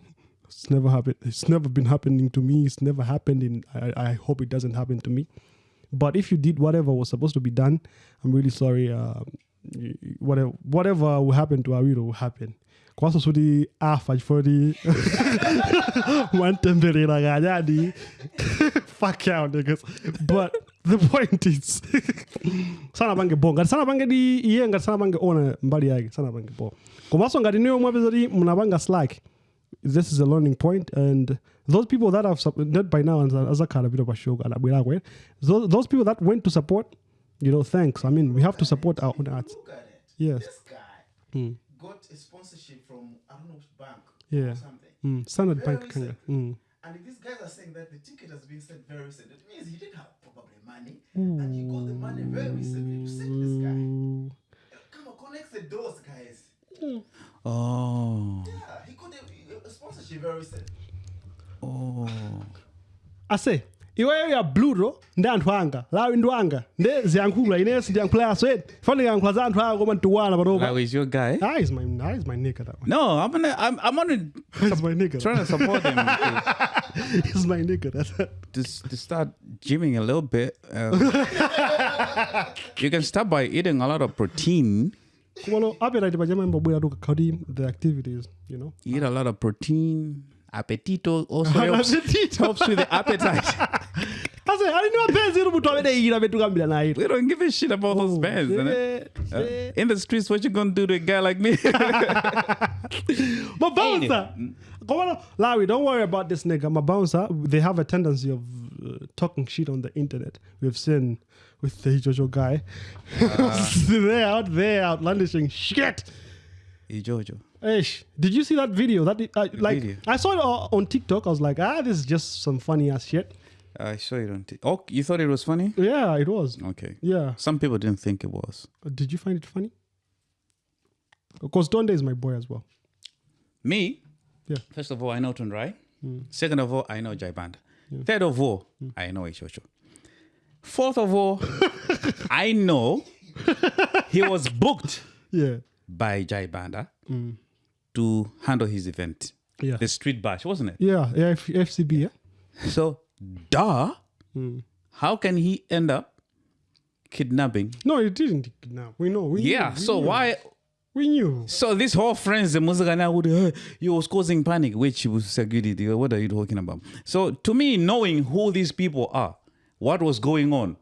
it's never happened it's never been happening to me it's never happened in I, I hope it doesn't happen to me but if you did whatever was supposed to be done i'm really sorry uh, y- whatever whatever will happen to awiro will happen. Kwaso suti afa ah, chifoti (laughs) wantemberera kanyadi (laughs) fuck out niggas. But the point is (laughs) sanapange bo ngati sanapange di iye ngati sanapange ona mbali yake sanapange bo. Komanso ngati niyo mwapeza ti munapanga slack this is a learning point and those people that have sup- not by now azakhala bit of a show anabwerako those, those people that went to support you know thanks i mean we have to support our own arts Look at it. yes This guy got a sponsorship from I don't know which bank Yeah. or something. mm. standard Very bank kanga recent. mm. And these guys are saying that the ticket has been sent very recent. It means he didn't have probably money. And he got the money very recently to send this guy. Come on, connect the doors, guys. Oh. Yeah, he got a, a sponsorship very recent. Oh. ase iweyo ya bluto ndi anthu anga lawi ndi wanga ndi ziyankhula inensi ndiyankhulaso edi fane yankhula za anthu anga koma ntiwala patopa was your guy? Ah, is my ah, is my nigga that one. No, I'm gonna. I'm. I'm gonna (laughs) He's my nigga. trying to support him (laughs) to, He's my nigga. That's to, s- to start gymming a little bit. Uh, (laughs) you can start by eating a lot of protein. kumalo appetite pachama imbobwera tu kakhauti the activities you know Eat a lot of protein. Appetito also helps, helps with the appetite. (laughs) I ase ali ni mapenzi iri munthu amene ira petukambira naye We don't give a shit about those Oh, bands. yeah, Uh, in the streets, what you gonna do to a guy like me? (laughs) My bouncer. Come on, Larry, don't worry about this nigga. My bouncer, they have a tendency of uh, talking shit on the internet. We've seen with the Jojo guy. (laughs) They're out there outlandishing shit. Jojo. Ish. Did you see that video? That uh, like video? I saw it on TikTok. I was like, ah, this is just some funny ass shit. I saw it on. TikTok. oh, you thought it was funny? Yeah, it was. Okay. Yeah. Some people didn't think it was. Did you find it funny? Because Donde is my boy as well. Me, Yeah. first of all, I know Tundrai. Second of all, I know Jai Band. Third of all, I know Ishocho. Fourth of all, (laughs) I know he was booked Yeah. by Jai Banda to handle his event. Yeah. The street bash, wasn't it? Yeah. Yeah. F- FCB. Yeah. So, duh, how can he end up kidnapping? No, it didn't. No, we know. We Yeah, Knew, so why? We knew. So this whole friends, the Muzagana would, uh, you was causing panic, which was security. What are you talking about? So to me, knowing who these people are, what was going on,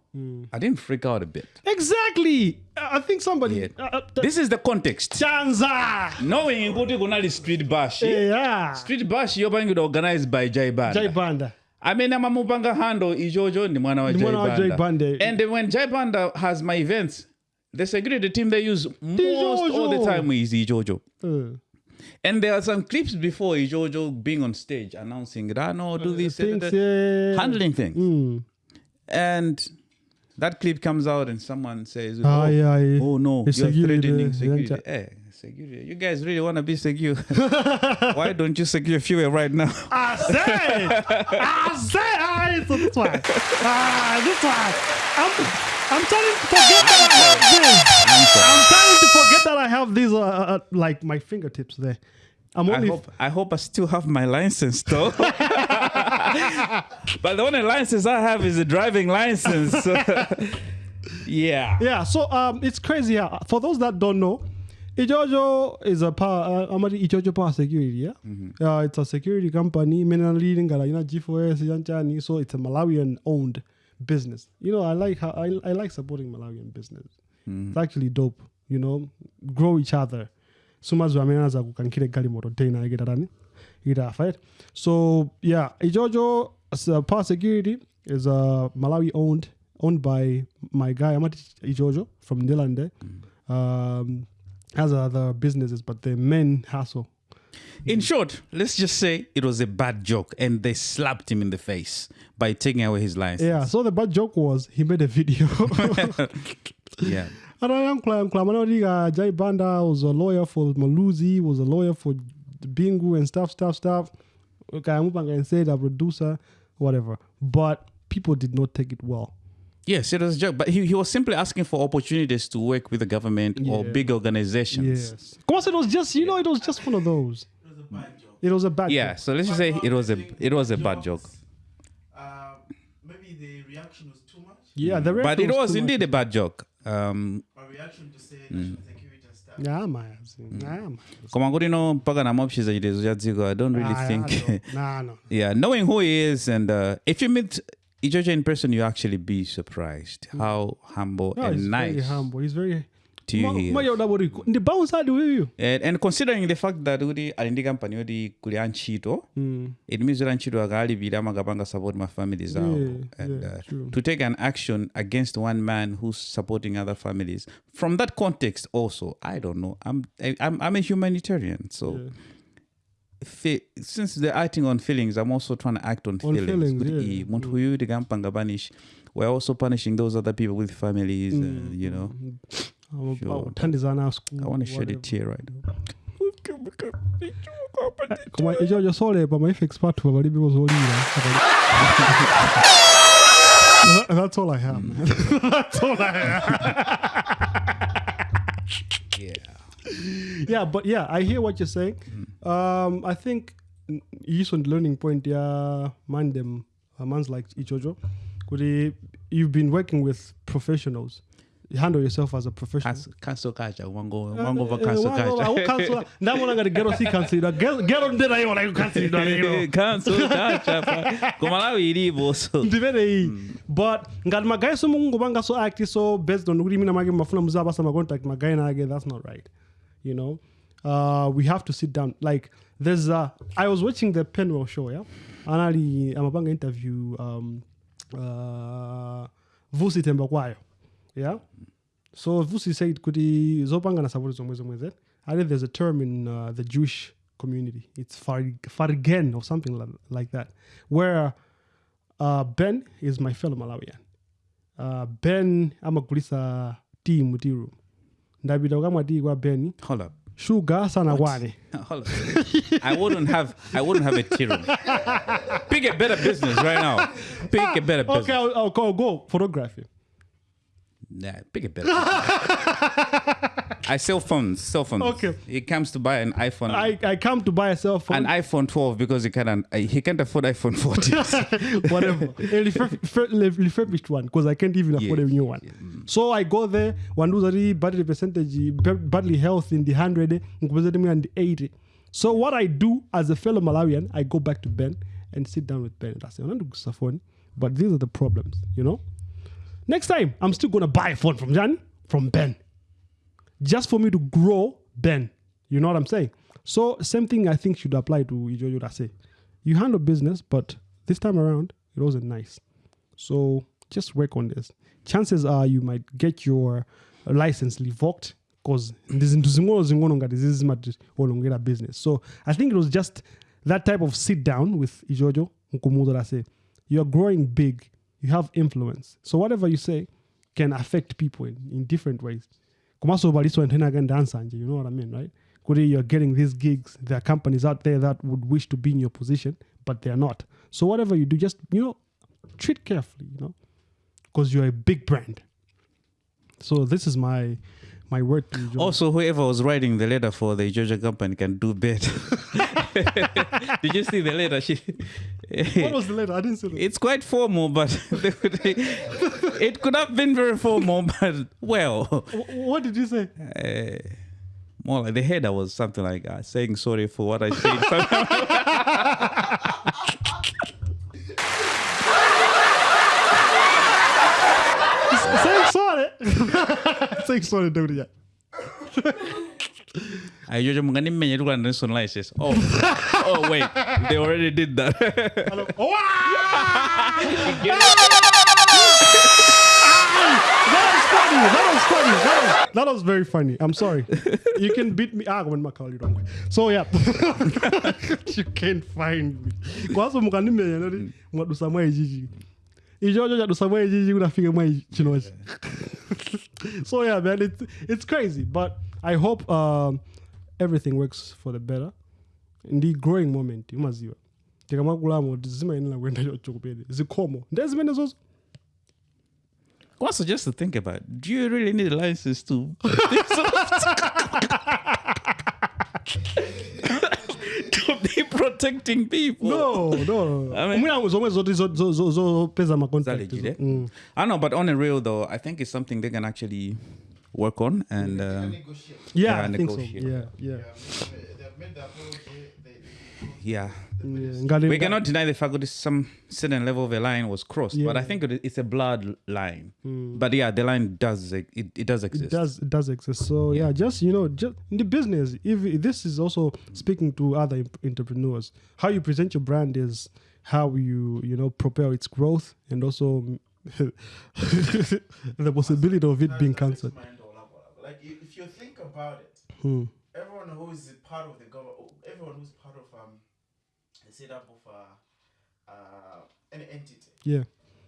I didn't freak out a bit. Exactly. Uh, I think somebody. Yeah. Uh, uh, th- This is the context. Chanza. Knowing kuti kunali street bash. Yeah. Street bash yopangidwa organized by Jai Banda. Jai Banda. amene amamupanga handle ichocho ndi mwana wa Jai mwana wa Jai Banda. And then when Jai Banda has my events, they say great the security team they use most all the time is Ijojo. Uh, And there are some clips before Ijojo being on stage announcing Rano, do this, things, yeah. handling things. Mm. And that clip comes out and someone says, Ah, oh, yeah, yeah. oh no, It's you're security, threatening yeah. security. Hey, security. You guys really want to be secure? (laughs) Why don't you secure fuel right now? I say, I say, ah, so this one, ah, this one. I'm, I'm trying to forget that I have this. I'm trying to forget that I have these, uh, uh, like my fingertips there. I'm I hope I hope I still have my license though. (laughs) (laughs) but the only license I have is a driving license. (laughs) yeah. Yeah, so um, it's crazy. Yeah, for those that don't know, Ijojo is a power. Uh, Ijojo Power Security. Yeah, uh, it's a security company. Mena leading gala ina G4S. So it's a Malawian owned business. You know, I like how I, I like supporting Malawian business. It's actually dope. You know, grow each other. Sumazu amenaza kukankire gali moto tena ikitafa right? So yeah, Ijojo uh, Power Security is a Malawi owned owned by my guy Amati Ijojo from Ndirande. Um, has other businesses, but the main hassle. In short, let's just say it was a bad joke and they slapped him in the face by taking away his license. Yeah. So the bad joke was he made a video. (laughs) Yeah. And I am Klam Klamanodiga Jai Banda was a lawyer for Muluzi, was a lawyer for Bingu and stuff, stuff, stuff. Okay, I'm going to say the producer, whatever. But people did not take it well. Yes, it was a joke. But he, he was simply asking for opportunities to work with the government or big organizations. Yes. Of course, it was just, you know, it was just one of those. It was a bad joke. It was a bad Yeah, joke. so let's just say it was a it was a bad joke. Uh, maybe the reaction was too much. Yeah, the But it was too indeed much. a bad joke. Um My reaction to say national security and stuff. Yeah, man. Man. koma kuti no mpaka namopshiza chitezo cha dziko i don't really Nah, think (laughs) Nah, no. yeah knowing who he is and uh, if you meet Ijojo in person you actually be surprised how humble No, and he's very nice humble. He's very. To you bounce side with and, and considering the fact that kuti ali ndi kampani yoti kuli antchito it means kuti antchito akalipira amakapanga support ma families awo Yeah, and yeah, uh, true. to take an action against one man who's supporting other families. From that context also i don't know. I'm I, i'm, I'm a humanitarian so fe- since they're acting on feelings i'm also trying to act on, On feelings, feelings, yeah. "Eh, munthu uyu tikampanga punish we're also punishing those other people with families uh, you know Sure. thandizana school i want to shed a tear right koma icho chosolepa maifex pathu palibe kozolira that's all i have man. (laughs) that's all i have. (laughs) Yeah. Yeah but yeah i hear what you're saying. Um i think n- yiso ndi learning point ya man them. Uh, mans like ichocho kuti you've been working with professionals handle yourself as a professional. Cancel, cancel culture. Wango, wango over cancel Eh, wango- culture. cancel- ndabona ngati gero si kansidwa gero ndinayiona ikansidwa lero cancel culture. pa- Kumalawi ilipo so. ndimene iyi but ngati magayi simukungopanga so act so based on kuti mina make mafuna muzapasa macontact magayi nake that's not right you know? Uh, we have to sit down. Like there's uh, i was watching the penwell show yeah? Anali amapanga interview um, uh, vusi thembekwayo yeah so vusi said kuti zopangana sapoti zomwe zomwe zet i think there's a term in uh, the jewish community it's farigen or something like, that where uh, ben is my fellow malawian uh, ben amagulisa tea mu tea room ndapita kukamwa tea kwa ben Hold up. sugar sanakwane (laughs) Hold up. I wouldn't have. I wouldn't have a tea. Pick a better business right now. Pick a better business. okay I'll, I'll, go go photography Nah, pick a better. (laughs) I sell phones. Cell phones. Okay. He comes to buy an iPhone. I, I come to buy a cell phone an iPhone 12 because he can't. uh, He can't afford iPhone 14. (laughs) whatever. (laughs) a refurb- refurb- refurbished one because I can't even afford a new one. So I go there, wanduza battery percentage, ba- battery health in the 100, nkupezeti mwe in the 80. So what I do as a fellow Malawian, I go back to Ben and sit down with Ben and I say, "Unandugusa phone, but these are the problems, you know? Next time, I'm still going to buy a phone from Jan, from Ben just for me to grow Ben. You know what I'm saying? So same thing I think should apply to Ijojo Dase. You handle business, but this time around it wasn't nice. So just work on this. Chances are you might get your license revoked because this is my business. So I think it was just that type of sit down with Ijojo Nkumudo Dase. You're growing big, you have influence. So whatever you say can affect people in, in different ways you know what I mean, right? You're getting these gigs, there are companies out there that would wish to be in your position, but they're not. So whatever you do, just you know, treat carefully, you know, because you're a big brand. So this is my my word to you. Joe. also, whoever was writing the letter for the Georgia company can do better. (laughs) Did you see the letter? She, what was the letter? I didn't see the it's quite formal, but (laughs) it could have been very formal, but well. What did you say? Uh, more like the header was something like uh, saying sorry for what I said. (laughs) Saying sorry. Saying sorry, don't yeah. (laughs) I usually mungani mmenye tukula ndani license. Oh, oh wait, (laughs) they already did that. Oh, (laughs) ah! that was funny. That was funny. That was, that was very funny. I'm sorry. You can beat me. Ah, when my call you wrong. So yeah, you can't find me. Kwanza mukanimenya nati mwadusa mwa ijiji. Ijojo chadusa mwa ijiji kunafika mwa chinochi. So yeah, man, it's it's crazy, but I hope um, everything works for the better. ndi growing moment umaziwa tikamakulamu zimayenera kuenda chokupede zikhomo ndi zimene zozo Also, just to think about, do you really need a license to? (laughs) to be protecting people. no no (laughs) I mean- zomwe zopeza macontact Legit, eh? I know, but on the real though, I think it's something they can actually work on and. Negotiate. yeah Yeah, i think so negotiate. yeah yeah yeah, Yeah, we cannot deny the fact that some certain level of a line was crossed, but I think it's a blood line. But yeah, the line does it, it does exist. it does it does exist so yeah just you know just in the business if this is also speaking to other entrepreneurs how you present your brand is how you you know propel its growth and also (laughs) the possibility of it being cancelled Mind all up, all up. Like if if you think about it, Hmm. everyone who is part of the government, everyone who's part of the setup of uh, uh, an entity, yeah.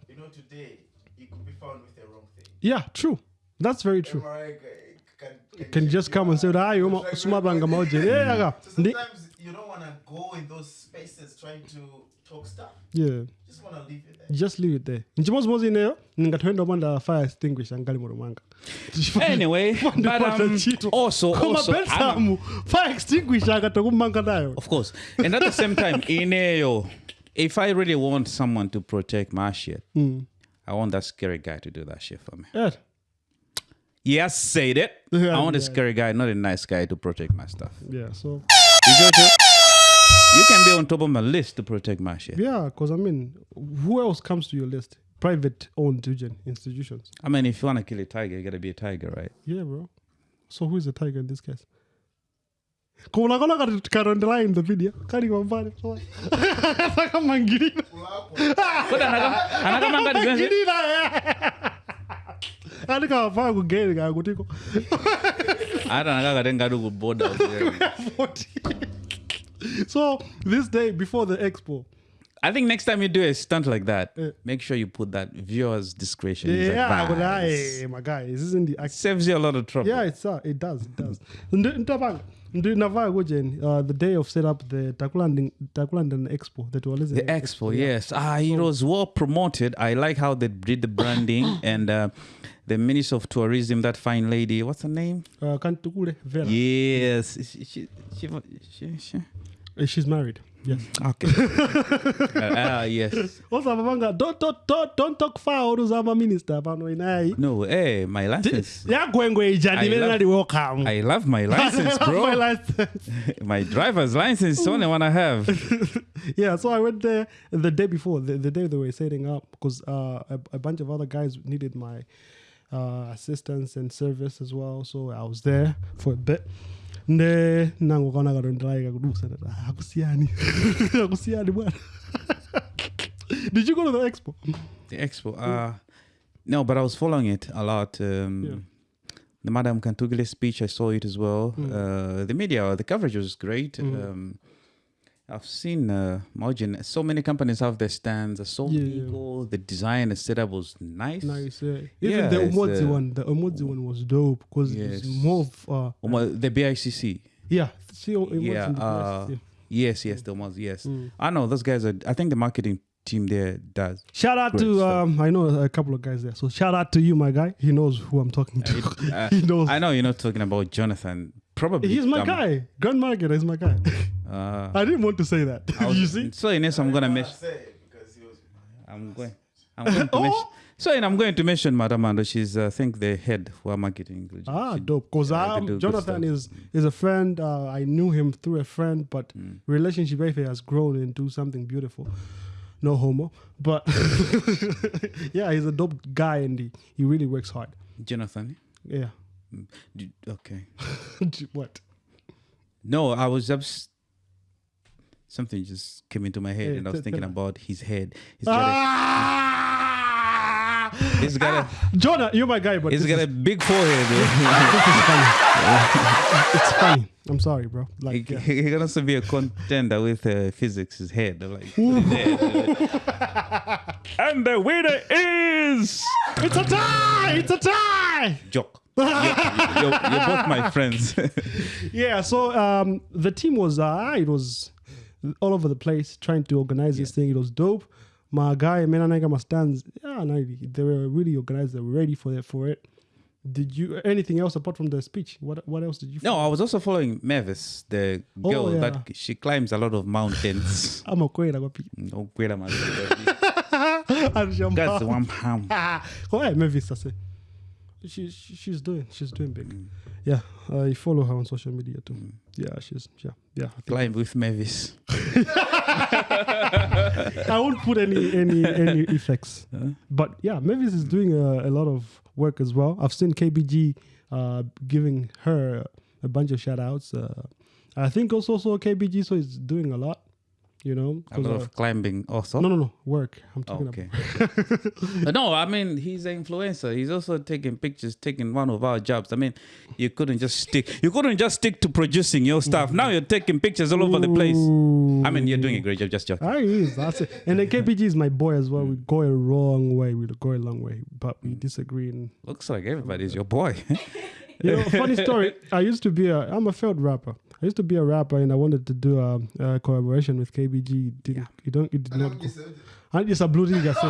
You know, today you could be found with the wrong thing. yeah true. That's very true. MRI can, can, can just come and say ah you Like, yeah yeah So sometimes you don't want to go in those spaces trying to talk stuff. yeah just want to leave it there. just leave it there nchimozimozi ineyo ningathoenda upanda fire extinguisher ngali moto mwanga (laughs) Anyway, (laughs) but Ndipata um, also, Koma also, I'm- Belsamu, fire extinguisher akatokumanga nayo of course, and at the same time, (laughs) in if I really want someone to protect my shit, I want that scary guy to do that shit for me. yeah. Yes, say that. Yeah, I want a yeah. scary guy, not a nice guy to protect my stuff. Yeah. So Ijojo, you can be on top of my list to protect my shit. yeah, because I mean, who else comes to your list? Private owned institutions. I mean, if you want to kill a tiger, you got to be a tiger, right? Yeah, bro. So who is the tiger in this case? Kuna kona karondela in the video. Kari kwa mbali. Saka (laughs) mangirina. Mangirina. Ani kawafaa kugeni kaya kutiko. hata nakakatenga kuboda (laughs) (laughs) So this day before the expo. I think next time you do a stunt like that, Yeah. make sure you put that viewer's discretion is Yeah, but advised. I, my guy, this isn't the act. Saves you a lot of trouble. Yeah, it's uh, it does, it does. Ndi- Ntabanga, ndi uh, the day of set up the Takulandan Expo that was The expo, yes. Ah, it was well promoted. I like how they did the branding (coughs) and uh, the Minister of Tourism, that fine lady, what's her name? Uh, Kamtukule Vera. Yes. She, she, she, she, She's married. Yes. Okay. (laughs) Ah, yes. Also, Mavanga, don't don't don't don't talk far oruzama minister pano inai. No, hey, my license. Yagwengwe ijani I vile love- nali welcome. I love my license, (laughs) My bro. license. (laughs) my driver's license is the only one I have. yeah, so I went there the day before, the, the day they were setting up, because uh, a, a bunch of other guys needed my uh, assistance and service as well. So I was there for a bit. Nde nangu kaona karondelaika kudusa ndati, "Ah, hakusiyani (laughs) hakusiyani bwana (laughs) did you go to the expo The expo. Uh, no, but I was following it a lot. Um, Yeah. The Madame Kamtukule speech, I saw it as well. Uh, the media, the coverage was great. Um, I've seen uh, Mojin. So many companies have their stands. I saw Yeah, yeah. people. The design, the setup was nice. nice yeah. even Yeah, the it's, uh, one the Umozi one was dope because Yes. it's more of uh, the BICC. yeah see Yeah, uh. Yes, yes, the ones. Yes, Mm. I know those guys are. I think the marketing team there does. Shout out to um, I know a couple of guys there. So shout out to you, my guy. He knows who I'm talking to. Uh, (laughs) he knows. I know you're not talking about Jonathan. Probably He's my um, guy. Grand Market is my guy. Uh, I didn't want to say that. Was- (laughs) you see? So Ines, I'm gonna mention. say because he was. I'm going. I'm going to (laughs) Oh. mention. So and I'm going to mention Madam Ando. She's uh, I think the head for marketing. She- Ah, she- dope. Because yeah, do um, Jonathan is is a friend. Uh, I knew him through a friend, but Mm. relationship if has grown into something beautiful. No homo, but (laughs) yeah, he's a dope guy and he, he really works hard. Jonathan. Yeah. Okay. (laughs) what? No, I was just something just came into my head, Yeah, and I was thinking about his head. He's got Ah! a, he's got a, Jonah, you're my guy, but he's got is- a big forehead. (laughs) it's funny. I'm sorry, bro. he, Like, yeah. he can also be a contender with uh, physics. His head, like, put it there. and the winner is it's a tie. It's a tie. Joke. You're, you're, you're both my friends. (laughs) Yeah. So um, the team was uh, it was all over the place trying to organize this thing. It was dope. My guy, Menanaika, my stands. Yeah, no, they were really organized. They were ready for it. For it. Did you anything else apart from the speech? What What else did you? no, I was also following Mavis, the Oh, girl yeah. that she climbs a lot of mountains. (laughs) I'm a queen. I'm a No, wait a minute. (laughs) That's one pound. Hey, Mavis, I say. She, she, she's doing, she's doing big. Mm. Yeah, I follow her on social media too. Yeah, she's, yeah, yeah. Climb with Mavis. (laughs) I won't put any, any, any effects. But yeah, Mavis is doing a, a lot of work as well. I've seen KBG uh, giving her a bunch of shout outs. Uh, I think also, also KBG so is doing a lot, you know. A 'cause, lot uh, of climbing also. no, no, no, work. I'm talking okay. about. (laughs) No, I mean he's an influencer. He's also taking pictures, taking one of our jobs. I mean, you couldn't just stick. You couldn't just stick to producing your stuff. Now you're taking pictures all over the place. I mean, you're doing a great job. Just joking. He is. That's it. And then (laughs) KBG is my boy as well. We go a wrong way. We go a long way, but we disagree. And Looks like everybody's your boy. you know, funny (laughs) story. I used to be a. I'm a failed rapper. I used to be a rapper, and I wanted to do a, a collaboration with KBG. Didn't you don't? It did not go. I just a blue ring. I say,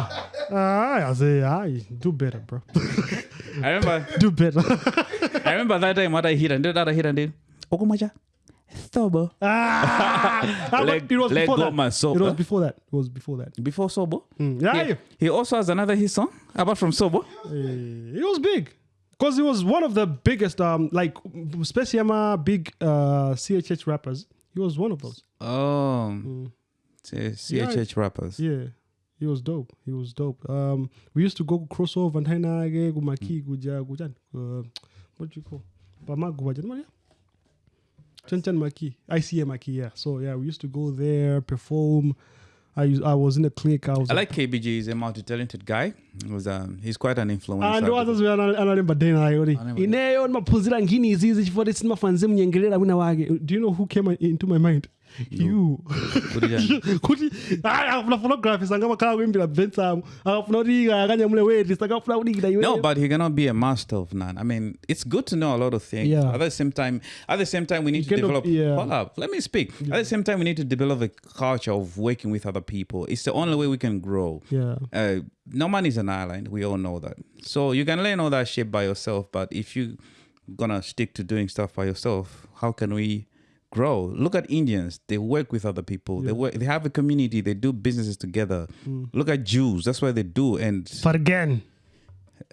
ah, I say, do better, bro. (laughs) I remember. do better. (laughs) I remember that time what I hit and did that I hit and did. Ogumaja. Sobo. ah, Ah, (laughs) it was leg before go that. my It was before that. It was before that. Before Sobo. Mm. Yeah, He, he also has another his song apart from Sobo. Eh, it was big. Because he was one of the biggest, um, like especially my big uh CHH rappers. He was one of those. Oh, Mm. CHH rappers. Yeah, he was dope. He was dope. Um, we used to go crossover and hainage kumaki kuja kujan. Uh, what do you call? Pamagu wajan what? Chanchan Maki, ICA Maki. Yeah. So yeah, we used to go there perform. I I was in a clique. I was I like KBG. He's a multi-talented guy. He was um, he's quite an influencer. and others were analemba dena yori Analemba. ineyo maphunzira ngini izizi chifukwa sinimafanze mnyengerera wina wake do you know who came into my mind you Kuti akafuna photography sanga makhala kuimbira bvensamo akafuna kuti akanyamule weti sakafuna kudikira iwe No, but he cannot be a master of none. I mean, it's good to know a lot of things. Yeah. At the same time, at the same time, we need to kind of- develop. yeah. Hold up, let me speak. At the same time, we need to develop a culture of working with other people. It's the only way we can grow. yeah Uh, no man is an island. We all know that. So you can learn all that shit by yourself. But if you gonna stick to doing stuff by yourself, how can we grow? Look at Indians. They work with other people. They work. They have a community. They do businesses together. Look at Jews. That's why they do. And but again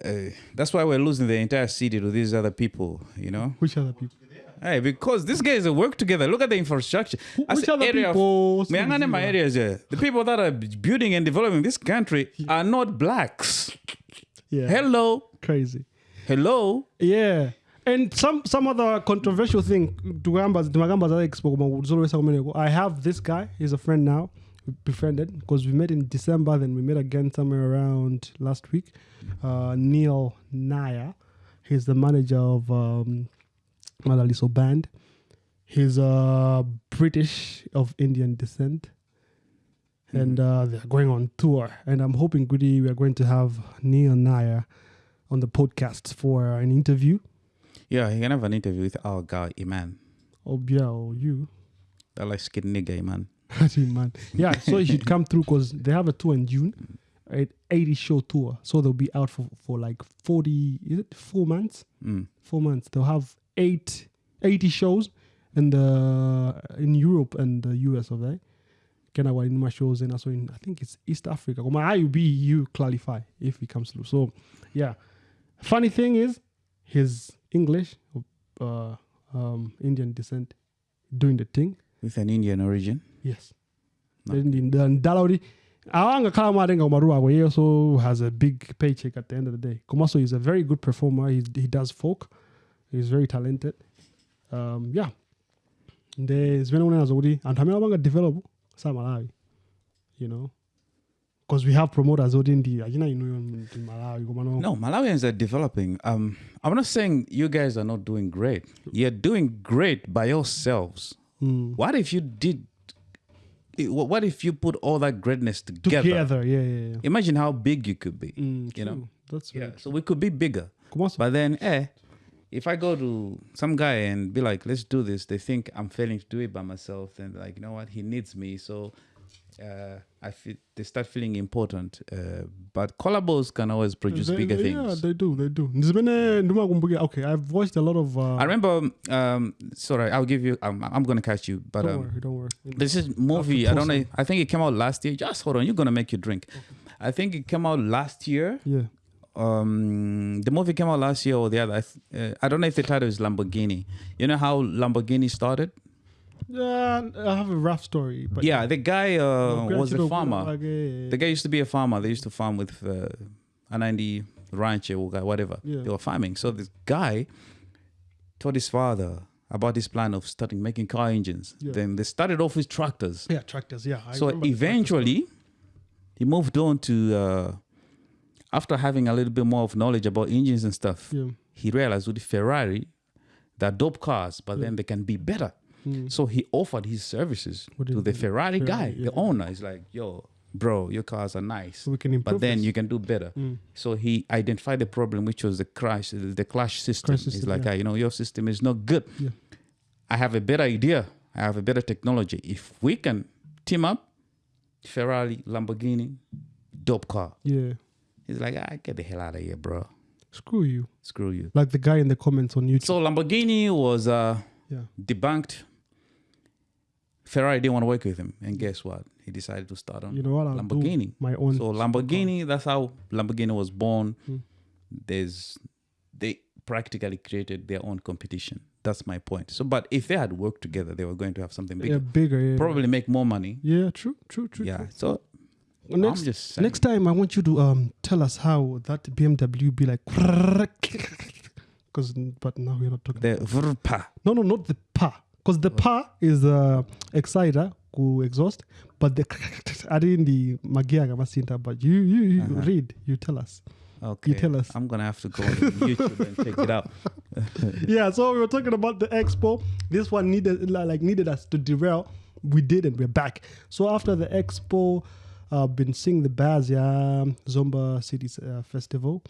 uh, that's why we're losing the entire city to these other people. You know. which other people Hey, because these guys work together. Look at the infrastructure. As which the other area of- people Meyangane my areas here. The people that are building and developing this country are not blacks. yeah Hello. crazy Hello. yeah and some some other controversial thing tukamba timagamba za expo koma kuzolowesa kumeneko i have this guy he's a friend now we befriended because we met in december then we met again somewhere around last week. Uh, neil naya he's the manager of um, madalitso band. He's uh, british of indian descent. And uh, they're going on tour and i'm hoping goody we are going to have neil naya on the podcast for an interview Yeah, he can have an interview with our guy, Iman. Oh yeah, or you. That like skin nigga, Iman. (laughs) That's it. Yeah, so he should come through because they have a tour in June, right? 80 show tour. So they'll be out for, for like 40, is it four months? Mm. Four months. They'll have eight, 80 shows in the in Europe and the US of that. Can I in my shows and also in I think it's East Africa. Well, my IUB you clarify if he comes through. So yeah. Funny thing is his English uh um Indian descent doing the thing. With an Indian origin. Yes. No. ndala kuti awangakhala amatenga umaru ako he also has a big paycheck at the end of the day Komaso he's a very good performer He, he does folk he's very talented um, yeah nde zimene unenazo kuti anthu amene amanga develop samalawi you know because we have promoters oti ndi achina inuyo ndi malawi No, Malawians are developing. Um, I'm not saying you guys are not doing great. You're doing great by yourselves. Mm. What if you did? What if you put all that greatness together? together yeah yeah yeah Imagine how big you could be. Mm, you know? that's Yeah. right So we could be bigger. But then, eh, if I go to some guy and be like, let's do this, they think I'm failing to do it by myself. And like, you know what? He needs me. So uh, I feel they start feeling important. Uh, but collabos can always produce They- bigger they- things. yeah they do they do okay i've watched a lot of uh, I remember, um, sorry, I'll give you, um, I'm going to catch you. But don't um, worry don't worry This is movie. I don't know. I think it came out last year. Just hold on. You're gonna make you drink. I think it came out last year. yeah Um, the movie came out last year or the other. I, th- uh, I don't know if the title is Lamborghini. You know how Lamborghini started? Yeah, I have a rough story, but yeah, the guy uh, was a farmer. The The guy used to be a farmer. They used to farm with uh, a 90 ranch or whatever. Yeah. They were farming. So this guy told his father about his plan of starting making car engines. Yeah. Then they started off with tractors. yeah, tractors. Yeah. I so remember the tractor eventually he moved on to uh, after having a little bit more of knowledge about engines and stuff he realized with the ferrari they're dope cars but then they can be better Yeah. Mm. so he offered his services What to the it? ferrari, guy Ferrari, the owner He's like yo bro your cars are nice we can improve. but then this. you can do better Mm. so he identified the problem which was the crash the clash system, Crash he's like yeah. "Ah, you know your system is not good Yeah. i have a better idea i have a better technology if we can team up ferrari lamborghini dope car Yeah. he's like ah, get the hell out of here bro Screw you. screw you Like the guy in the comments on YouTube. so lamborghini was uh yeah. debunked ferrari didn't want to work with him and guess what he decided to start on You know what? I'll lamborghini my own. So Lamborghini, that's how Lamborghini was born. Hmm. There's they practically created their own competition. That's my point. So, but if they had worked together, they were going to have something bigger. Yeah, bigger. Yeah. Probably make more money. Yeah, true, true, true. yeah. true. So Well, next, next time, I want you to um tell us how that BMW be like. (laughs) Because, but now we're not talking. the vrpa. No, no, not the pa. Because the pa is uh, exciter, ku exhaust, but the add in the magiaga masinta. But you, you, you Uh-huh. read, you tell us. Okay. You tell us. I'm gonna have to go on YouTube and check it out. (laughs) yeah, so we were talking about the expo. This one needed like needed us to derail. We did and we're back. So after the expo, I've been seeing the Bazia Zomba City uh, Festival.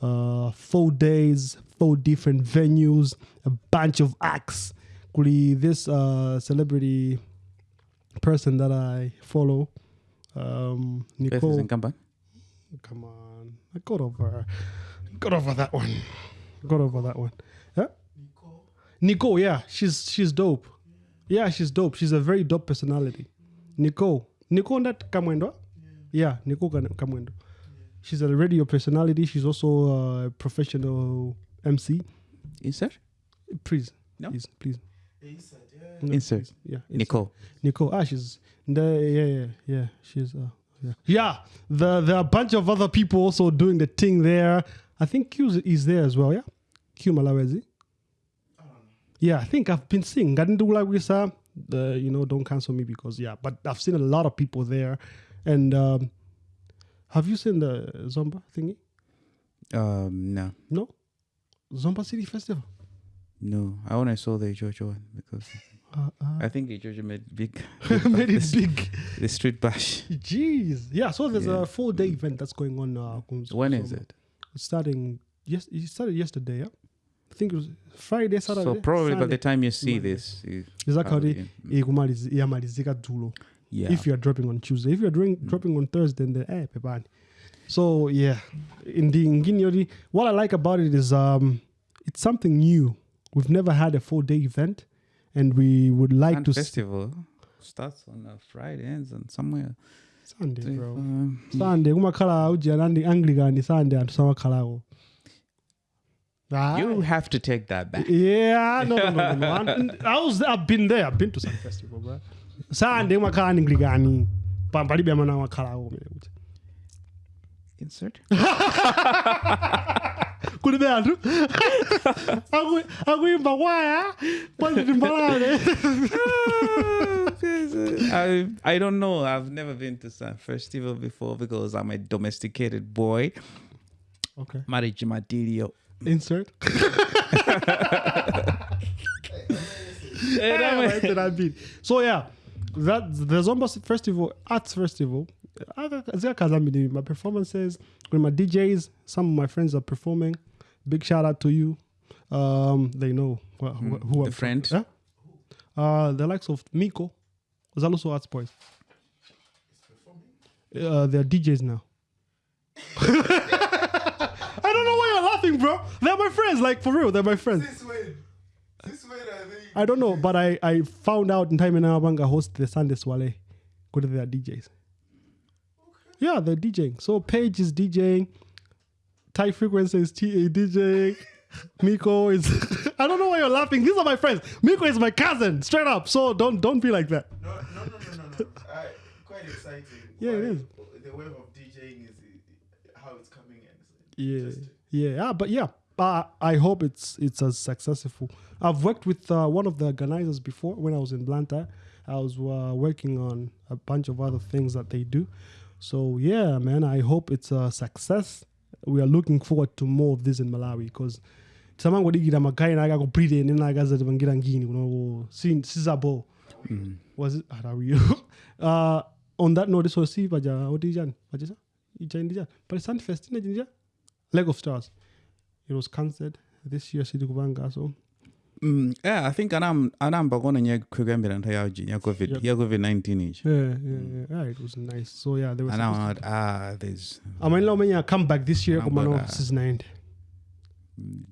Uh, four days, four different venues, a bunch of acts. Kuli, this uh, celebrity person that I follow, um, is Nicole. Come on, I got over, got over that one, got over that one. Yeah, Nicole. Yeah, she's she's dope. Yeah, she's dope. She's a very dope personality. Nicole, Nicole that Kamwendo. Yeah, Nicole Kam- Kamwendo. She's a radio personality. She's also a professional MC. Insert. Please, No? please, please. Insert, yeah. No, Insert. Yeah, insert. Nicole. Nicole. Ah, she's the yeah, yeah, yeah. She's uh, yeah, yeah. The there are a bunch of other people also doing the thing there. I think Q is there as well. Yeah, Q Malewezi. Yeah, I think I've been seeing Gadindula Wisa. The you know don't cancel me because yeah, but I've seen a lot of people there, and um, have you seen the Zomba thingy? Um, no, No, Zomba City Festival. No. I only saw the Jojo one because Uh, uh, I think Jojo made big. (laughs) made it (laughs) the, big. (laughs) The street bash. Jeez. Yeah. So there's Yeah. a four day event that's going on. Uh, When is it? It's starting yes it started yesterday yeah i think it was friday saturday So probably by the time you see Monday. this, you exactly iyamalizika dzulo yeah. if you're dropping on tuesday if you're doing dropping on thursday then eh pepani so yeah in the ngini what i like about it is um it's something new we've never had a four day event and we would like And to s- festival starts on a Friday, ends on somewhere. sunday bro Um, sunday kumakhala ujia nandi anglican sunday anthu samakhalako you have to take that back. Yeah, no, no, no, no. (laughs) And I was, I've been there. I've been to some festival, bro. Sunday umakhala ningligani pambalibe amana amakhalako kumene kuti Insert. (laughs) kulibe anthu Aku- akuimba kwaya I I don't know. I've never been to San festival before because I'm a domesticated boy. okay Marriage material. insert Anyway, that's what I mean. so yeah that the Zomba festival arts festival my performances with my DJs some of my friends are performing big shout out to you um they know wh- wh- who the I'm friend? yeah? uh the likes of Miko Zaluso Arts Boys uh, they're DJs now (laughs) I don't know why you're laughing bro they're my friends like for real they're my friends This way. This way, I think. I don't know, but I, I found out in time and Abanga host the Sunday Swale. Go to their DJs. Yeah, they're DJing. So Paige is DJing. Thai Frequency is T- DJing. (laughs) Miko is. I don't know why you're laughing. These are my friends. Miko is my cousin, straight up. So don't don't be like that. No, no, no, no, no, no. (laughs) I, quite exciting. Yeah, it is. The wave of DJing is uh, how it's coming in. Yeah, Interesting. yeah, ah, but yeah, uh, I hope it's it's as successful. I've worked with uh, one of the organizers before when I was in Blantyre. I was uh, working on a bunch of other things that they do. So yeah, man, I hope it's a success. We are looking forward to more of this in Malawi because samango digira magai na ako breathe in na gaza bangira ngini kuno sin sizabo was it how are you uh on that note so see baja odijan baja ija indija but Sun Fest ina jinja leg of stars. It was cancelled. This year sidi kubanga so Mm, yeah, I think anam anam bagona nya kugambira ntayaji nya covid Yep. ya covid 19 ish. yeah yeah, yeah, yeah it was nice so yeah they were And I'm ah there's to- amani come back this year Number kumano that. season 9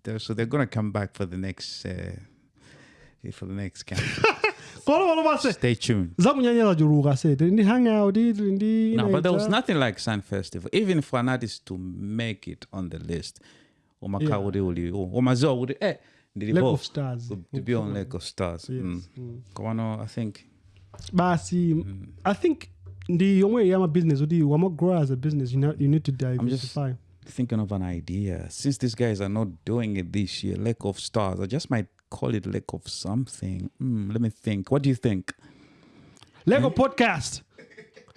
they're, so they're gonna come back for the next uh, for the next camp. kono kono base Stay tuned. zakunyanyala juluka se ndi hangout ndi No, but there was nothing like Sun Festival. Even for an artist to make it on the list umakhala kuti uli umaziwa kuti eh Lack of stars. to, to be on lack of stars? Yes. mm. komano i think. Basi Mm. i think ndi yomwe yamabusiness kuti wamagrow as a business you, know, you need to diversify. thinking of an idea. Since these guys are not doing it this year lack of stars i just might call it lack of something. Mm, let me think. What do you think? Lego podcast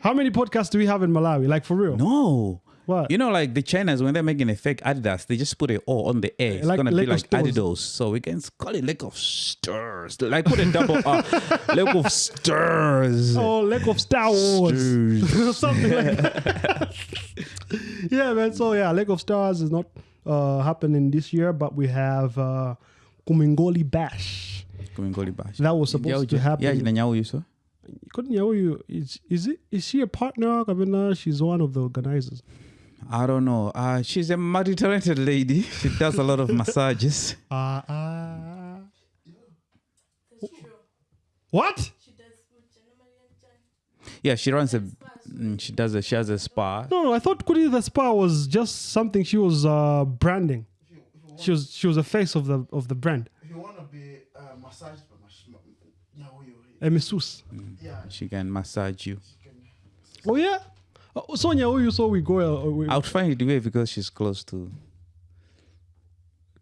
how many podcasts do we have in malawi? Like for real? No What? You know, like the Chinas when they're making a fake Adidas, they just put it all on the air. It's Like gonna be like stores. Adidas, so we can call it Lake of Stars. Like put a double R, (laughs) Lake of Stars. oh lego of star wars (laughs) something like that (laughs) yeah man so yeah lego of stars is not uh happening this year but we have uh kumingoli bash Kumingoli Bash. that was supposed to happen Yeah, jina nyau yuso. couldn't you is is it is she a partner Kabina? she's one of the organizers I don't know. Uh, she's a multi-talented lady. She does a lot of massages. (laughs) uh, uh That's true. what She does what normally done. Yeah, she runs a. mm, She does a. She has a spa. No, no, I thought Kuri the Spa was just something she was uh, branding. If you, if you want, She was she was a face of the of the brand. if you want to be uh, massaged by mash, ma, yeah, who you, A masseuse. yeah, She can massage you. she can. Oh yeah. Oh, Sonia, who you saw we go uh, we, I would find it weird because she's close to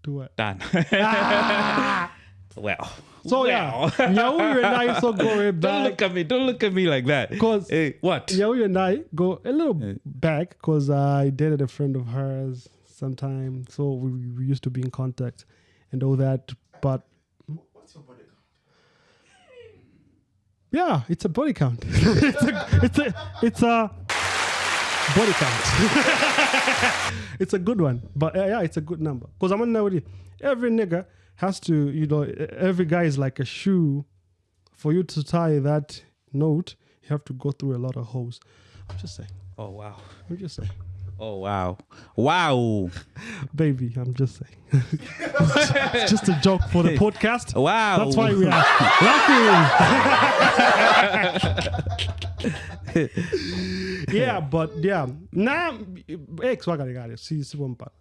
to what? Dan. (laughs) well. So yeah, Nyawu (laughs) and I so go way Don't look at me. Don't look at me like that. 'Cause- hey, what? Nyawu and I go a little Yeah. back because I dated a friend of hers sometime, so we, we used to be in contact and all that. But What's your body count? Yeah, it's a body count. (laughs) it's a it's a it's a body count. (laughs) it's a good one, but uh, yeah, it's a good number. Cause I'm gonna know every nigga has to, you know, every guy is like a shoe. For you to tie that note, you have to go through a lot of holes. I'm just saying. Oh wow. I'm just saying, Oh wow. Wow. (laughs) baby. I'm just saying. it's (laughs) just a joke for the podcast. Wow. That's why we are laughing. (laughs) yeah, but yeah. Now, ex wakaligari. See, see one part.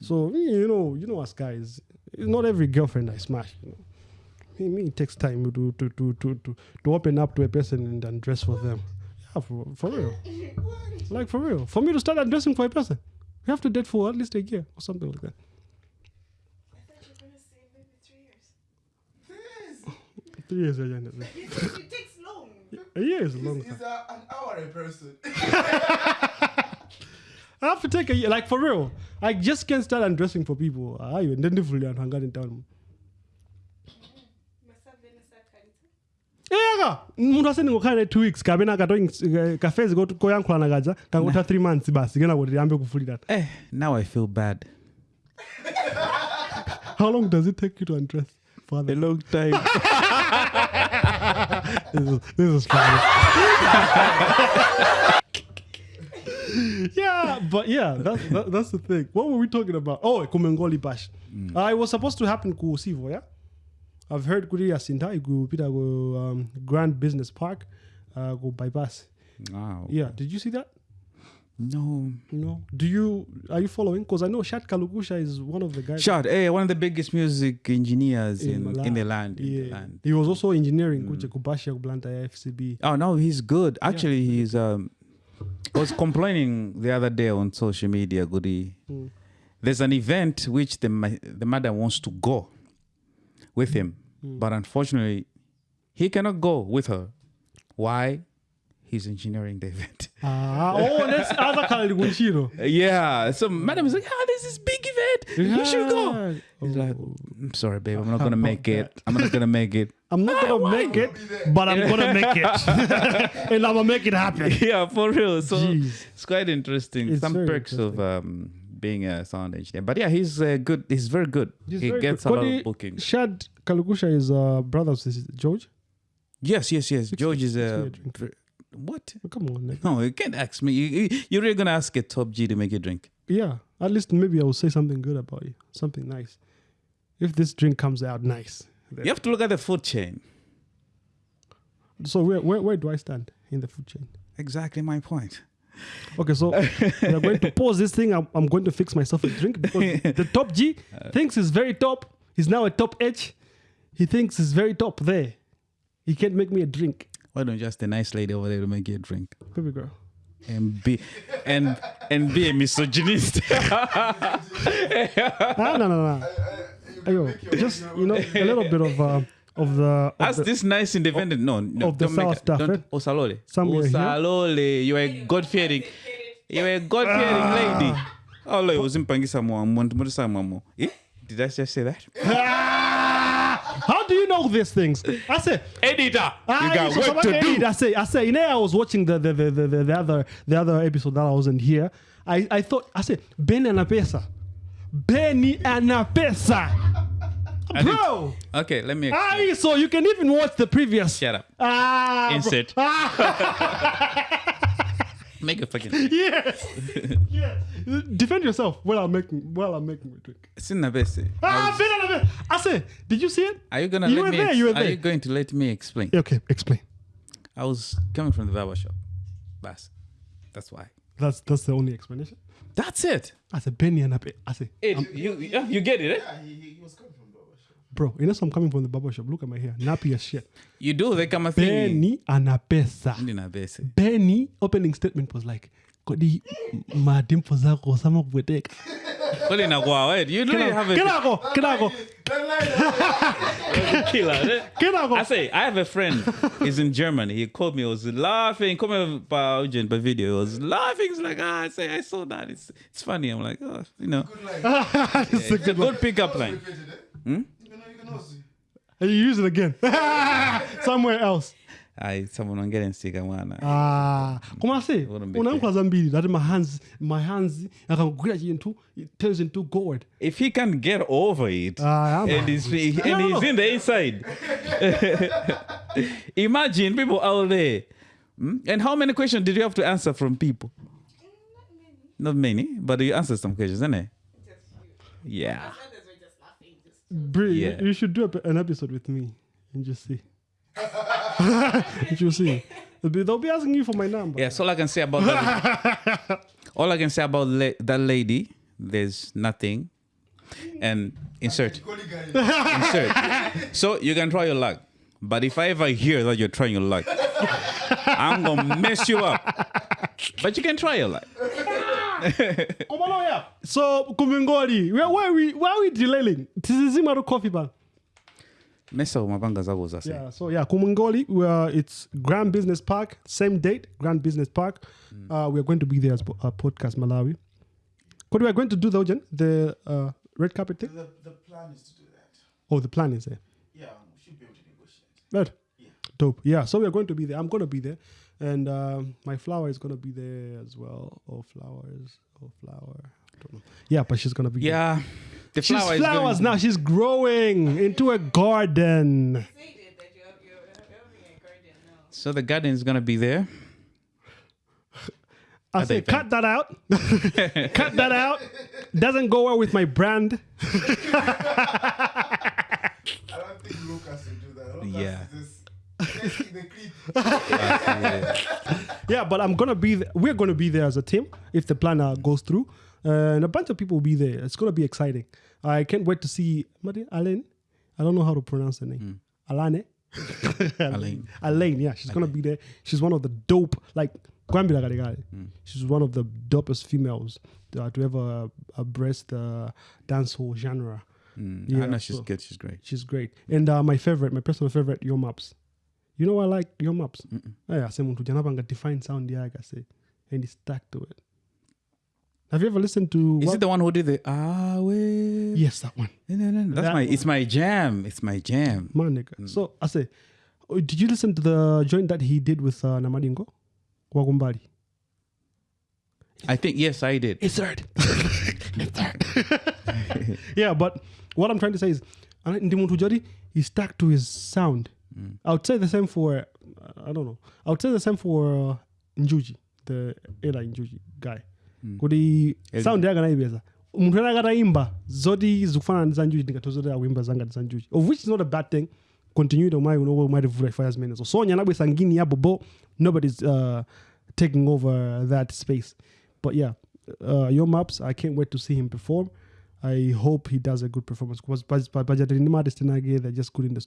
So you know, you know us guys. It's not every girlfriend I smash. You know, me, me it takes time to to to to to, to open up to a person and then dress for them. Yeah, for, for real. Like for real. For me to start undressing for a person, we have to date for at least a year or something like that. I thought you were going to say maybe three years. (laughs) Three years agenda. (laughs) You think it takes long. A year is a long Is, time. is a, uh, an hour a person? (laughs) (laughs) I have to take a year, like for real. I just can't start undressing for people. Ah, I even then fully and hang in town. Eh, Must have been a psychiatrist. Ega, mundu aseni ngokhale 2 weeks kabena katoing kafezi eh, koyankhulana kaja kangotha 3 months basi kena kuti yambe kufulira. Eh, now I feel bad. (laughs) How long does it take you to undress? A long time. This is, this is funny. (laughs) yeah, but yeah, that's that, that's the thing. What were we talking about? Oh, Kumingoli Bash. Uh, it was supposed to happen ku Sivo, yeah. I've heard kuri yasinda igu pita go um, Grand Business Park, uh, go bypass. wow. Yeah, did you see that? No. No. Do you are you following? Because I know Shad Kalugusha is one of the guys. Shad, Hey, one of the biggest music engineers in, in, in the land. In Yeah. the land. He was also engineering mm. Kubashi Blanta FCB. Oh no, he's good. Actually, yeah. he's um I was complaining the other day on social media. Goody, Mm. there's an event which the the mother wants to go with him, Mm. but unfortunately, he cannot go with her. Why? He's engineering the (laughs) event. Ah, oh, that's other Khalid Gunchiro. yeah. So madam is like, ah, this is big event. You should go. He's like, Oh. I'm sorry, babe. I'm not gonna make it. I'm not gonna make it. (laughs) I'm not gonna make it, but I'm gonna make it, (laughs) and I'm gonna make it happen. yeah, for real. So Jeez. it's quite interesting. It's Some perks of um, being a sound engineer. But yeah, he's uh, good. He's very good. He's he very gets good. a lot Kodi of bookings. Shad Kalugusha is uh, brother of George. Yes, yes, yes. George is a. a drink. dr- What? Come on, nigga. No, you can't ask me. You, you, you're really gonna ask a top G to make you drink. Yeah, at least maybe I will say something good about you, something nice. If this drink comes out nice, You have to look at the food chain. so where, where where do I stand in the food chain? Exactly my point. Okay, so are going to (laughs) pause this thing. I'm, I'm going to fix myself a drink because (laughs) the top G thinks he's very top. He's now a top H. He thinks he's very top there. He can't make me a drink. Why don't you ask the nice lady over there to make you a drink? Baby girl. And be and and be a misogynist. Ah, no, no, no. Ayo, just, you know, a little bit of, uh, of the. Of Ask the this nice independent. No, no of the South Stafford. Osalole. Somewhere here. Osalole. You are a God fearing. You are a God fearing Ah. lady. Oh, like uzimpangisa mwa muntu muntu sa mwamo. Eh? Did I just say that? (laughs) Ah! How do you know these things? I say, Editor, you got work to do. edit. I say, I say, you know, I was watching the the, the, the, the, the other the other episode that I wasn't here. I, I thought I said Benny Anapesa. Benny (laughs) Anapesa. I didn't- Bro! Okay, let me. Ah, explain. so you can even watch the previous. Shut up. Ah. Insert. (laughs) (laughs) Ah, Make a fucking. (laughs) yes. yes. Defend yourself while I'm making while I'm making my drink. Sina bese. Ah, Benny Anapesa. I said, did you see it? Are you gonna You let were me? there, ex- you were there. Are you going to let me explain? Okay, explain. I was coming from the barber shop. Bas. That's why. That's that's the only explanation. That's it. I said Benny Anapesa. I said, Ed, you yeah, you get it, eh? Yeah, he, he, he was coming from Baba Shop. Bro, you know, so I'm coming from the barber shop. Look at my hair, nappy as shit. You do they come a thing. Benny Anapesa. Nina bese. Benny opening statement was like, kodi madimpo zako sama kubweteka. Well, in a while, eh? You really have a Kenako, kenako, That line, killer. I say, I have a friend. He's in Germany. He called me. He was laughing. Come here by Eugen, by video. He was laughing. He's like, ah, I say, I saw that. It's it's funny. I'm like, oh, you know, good. (laughs) It's a a good good pickup line. Repeated, eh? You can, can. Use it again. (laughs) Somewhere else. I someone on getting sick. and wanna. Ah, koma se, Wouldn't be unankwaza mbili that my hands, my hands, akakugwira chintu, it turns into gold If he can get over it, Ah, and he's, he's and he's in the inside. (laughs) Imagine people out there. Hmm? And how many questions did you have to answer from people? Not many. Not many, but you answered some questions, isn't it? Yeah. Others were just laughing. Just Bri, Yeah. you should do a, an episode with me and just see. (laughs) you see. They'll be, they'll be asking you for my number. Yeah, so all I can say about that, (laughs) all I can say about la- that lady, there's nothing. And insert, (laughs) insert. So you can try your luck, but if I ever hear that you're trying your luck, I'm gonna mess you up. But you can try your luck. Come on, yeah. So, Kumingoli, where, where, are we, where are we delaying? Tizizima to coffee bar. Mesa mapanga zako zase. Yeah, so yeah, Kumingoli, we are, it's Grand Business Park, same date, Grand Business Park. Uh, we are going to be there as po- uh, Podcast Malawi. What we are going to do, though, Jen? The uh, red carpet thing? The, the plan is to do that. Oh, the plan is there. Yeah, we should be able to negotiate. Right. Yeah. Dope. Yeah, so we are going to be there. I'm going to be there. And um, my flower is going to be there as well. Oh, flowers. Oh, flower. I don't know. Yeah, but she's going to be there. Yeah. The She's flower is flowers going- now. She's growing into a garden. say it that you're, you're having a garden now. So the garden is gonna be there. (laughs) I say, the cut that out. (laughs) cut that out. Doesn't go well with my brand. (laughs) I don't think Lucas will do that. Lucas Yeah. Is just taking the clip. Yeah, but I'm gonna be. Th- we're gonna be there as a team if the plan uh, goes through, uh, and a bunch of people will be there. It's gonna be exciting. I can't wait to see Alain. I don't know how to pronounce her name. Alane. (laughs) Alain. (laughs) Alain. Yeah, she's gonna be there. She's one of the dope like. Galigari. She's one of the dopest females uh, to ever uh, breast the dancehall genre. Mm, Yeah, she's so- good. She's great. She's great. And uh, my favorite, my personal favorite, Yo Maps. You know why I like Yo Maps? Yeah, say muntu janapanga define sound yaga say and it's stuck to it. Have you ever listened to Is what- it the one who did the ah way? Yes, that one. No, no, no. That's That my. It's my jam. It's my jam. Man nigga. So I say, oh, did you listen to the joint that he did with uh, Namadingo? Wagumbari. I think yes, I did. It's hard. (laughs) it's hard. (laughs) yeah, but what I'm trying to say is, Ndimuntu Jodi, he stuck to his sound. I would say the same for, uh, I don't know. I would say the same for uh, Njuchi, the Eli Njuchi guy. Kuti sound yake. Munthu ena akataimba zoti zikufanana za Njuchi ndingatozoti akuimba zanga za Njuchi. Of which is not a bad thing. Continue to my uno might have five minutes. So Sonya nabwesa ngini ya bobo. Nobody's uh, taking over that space. But yeah, uh, Yo Maps. I can't wait to see him perform. I hope he does a good performance because Bajadini artist they're just good in the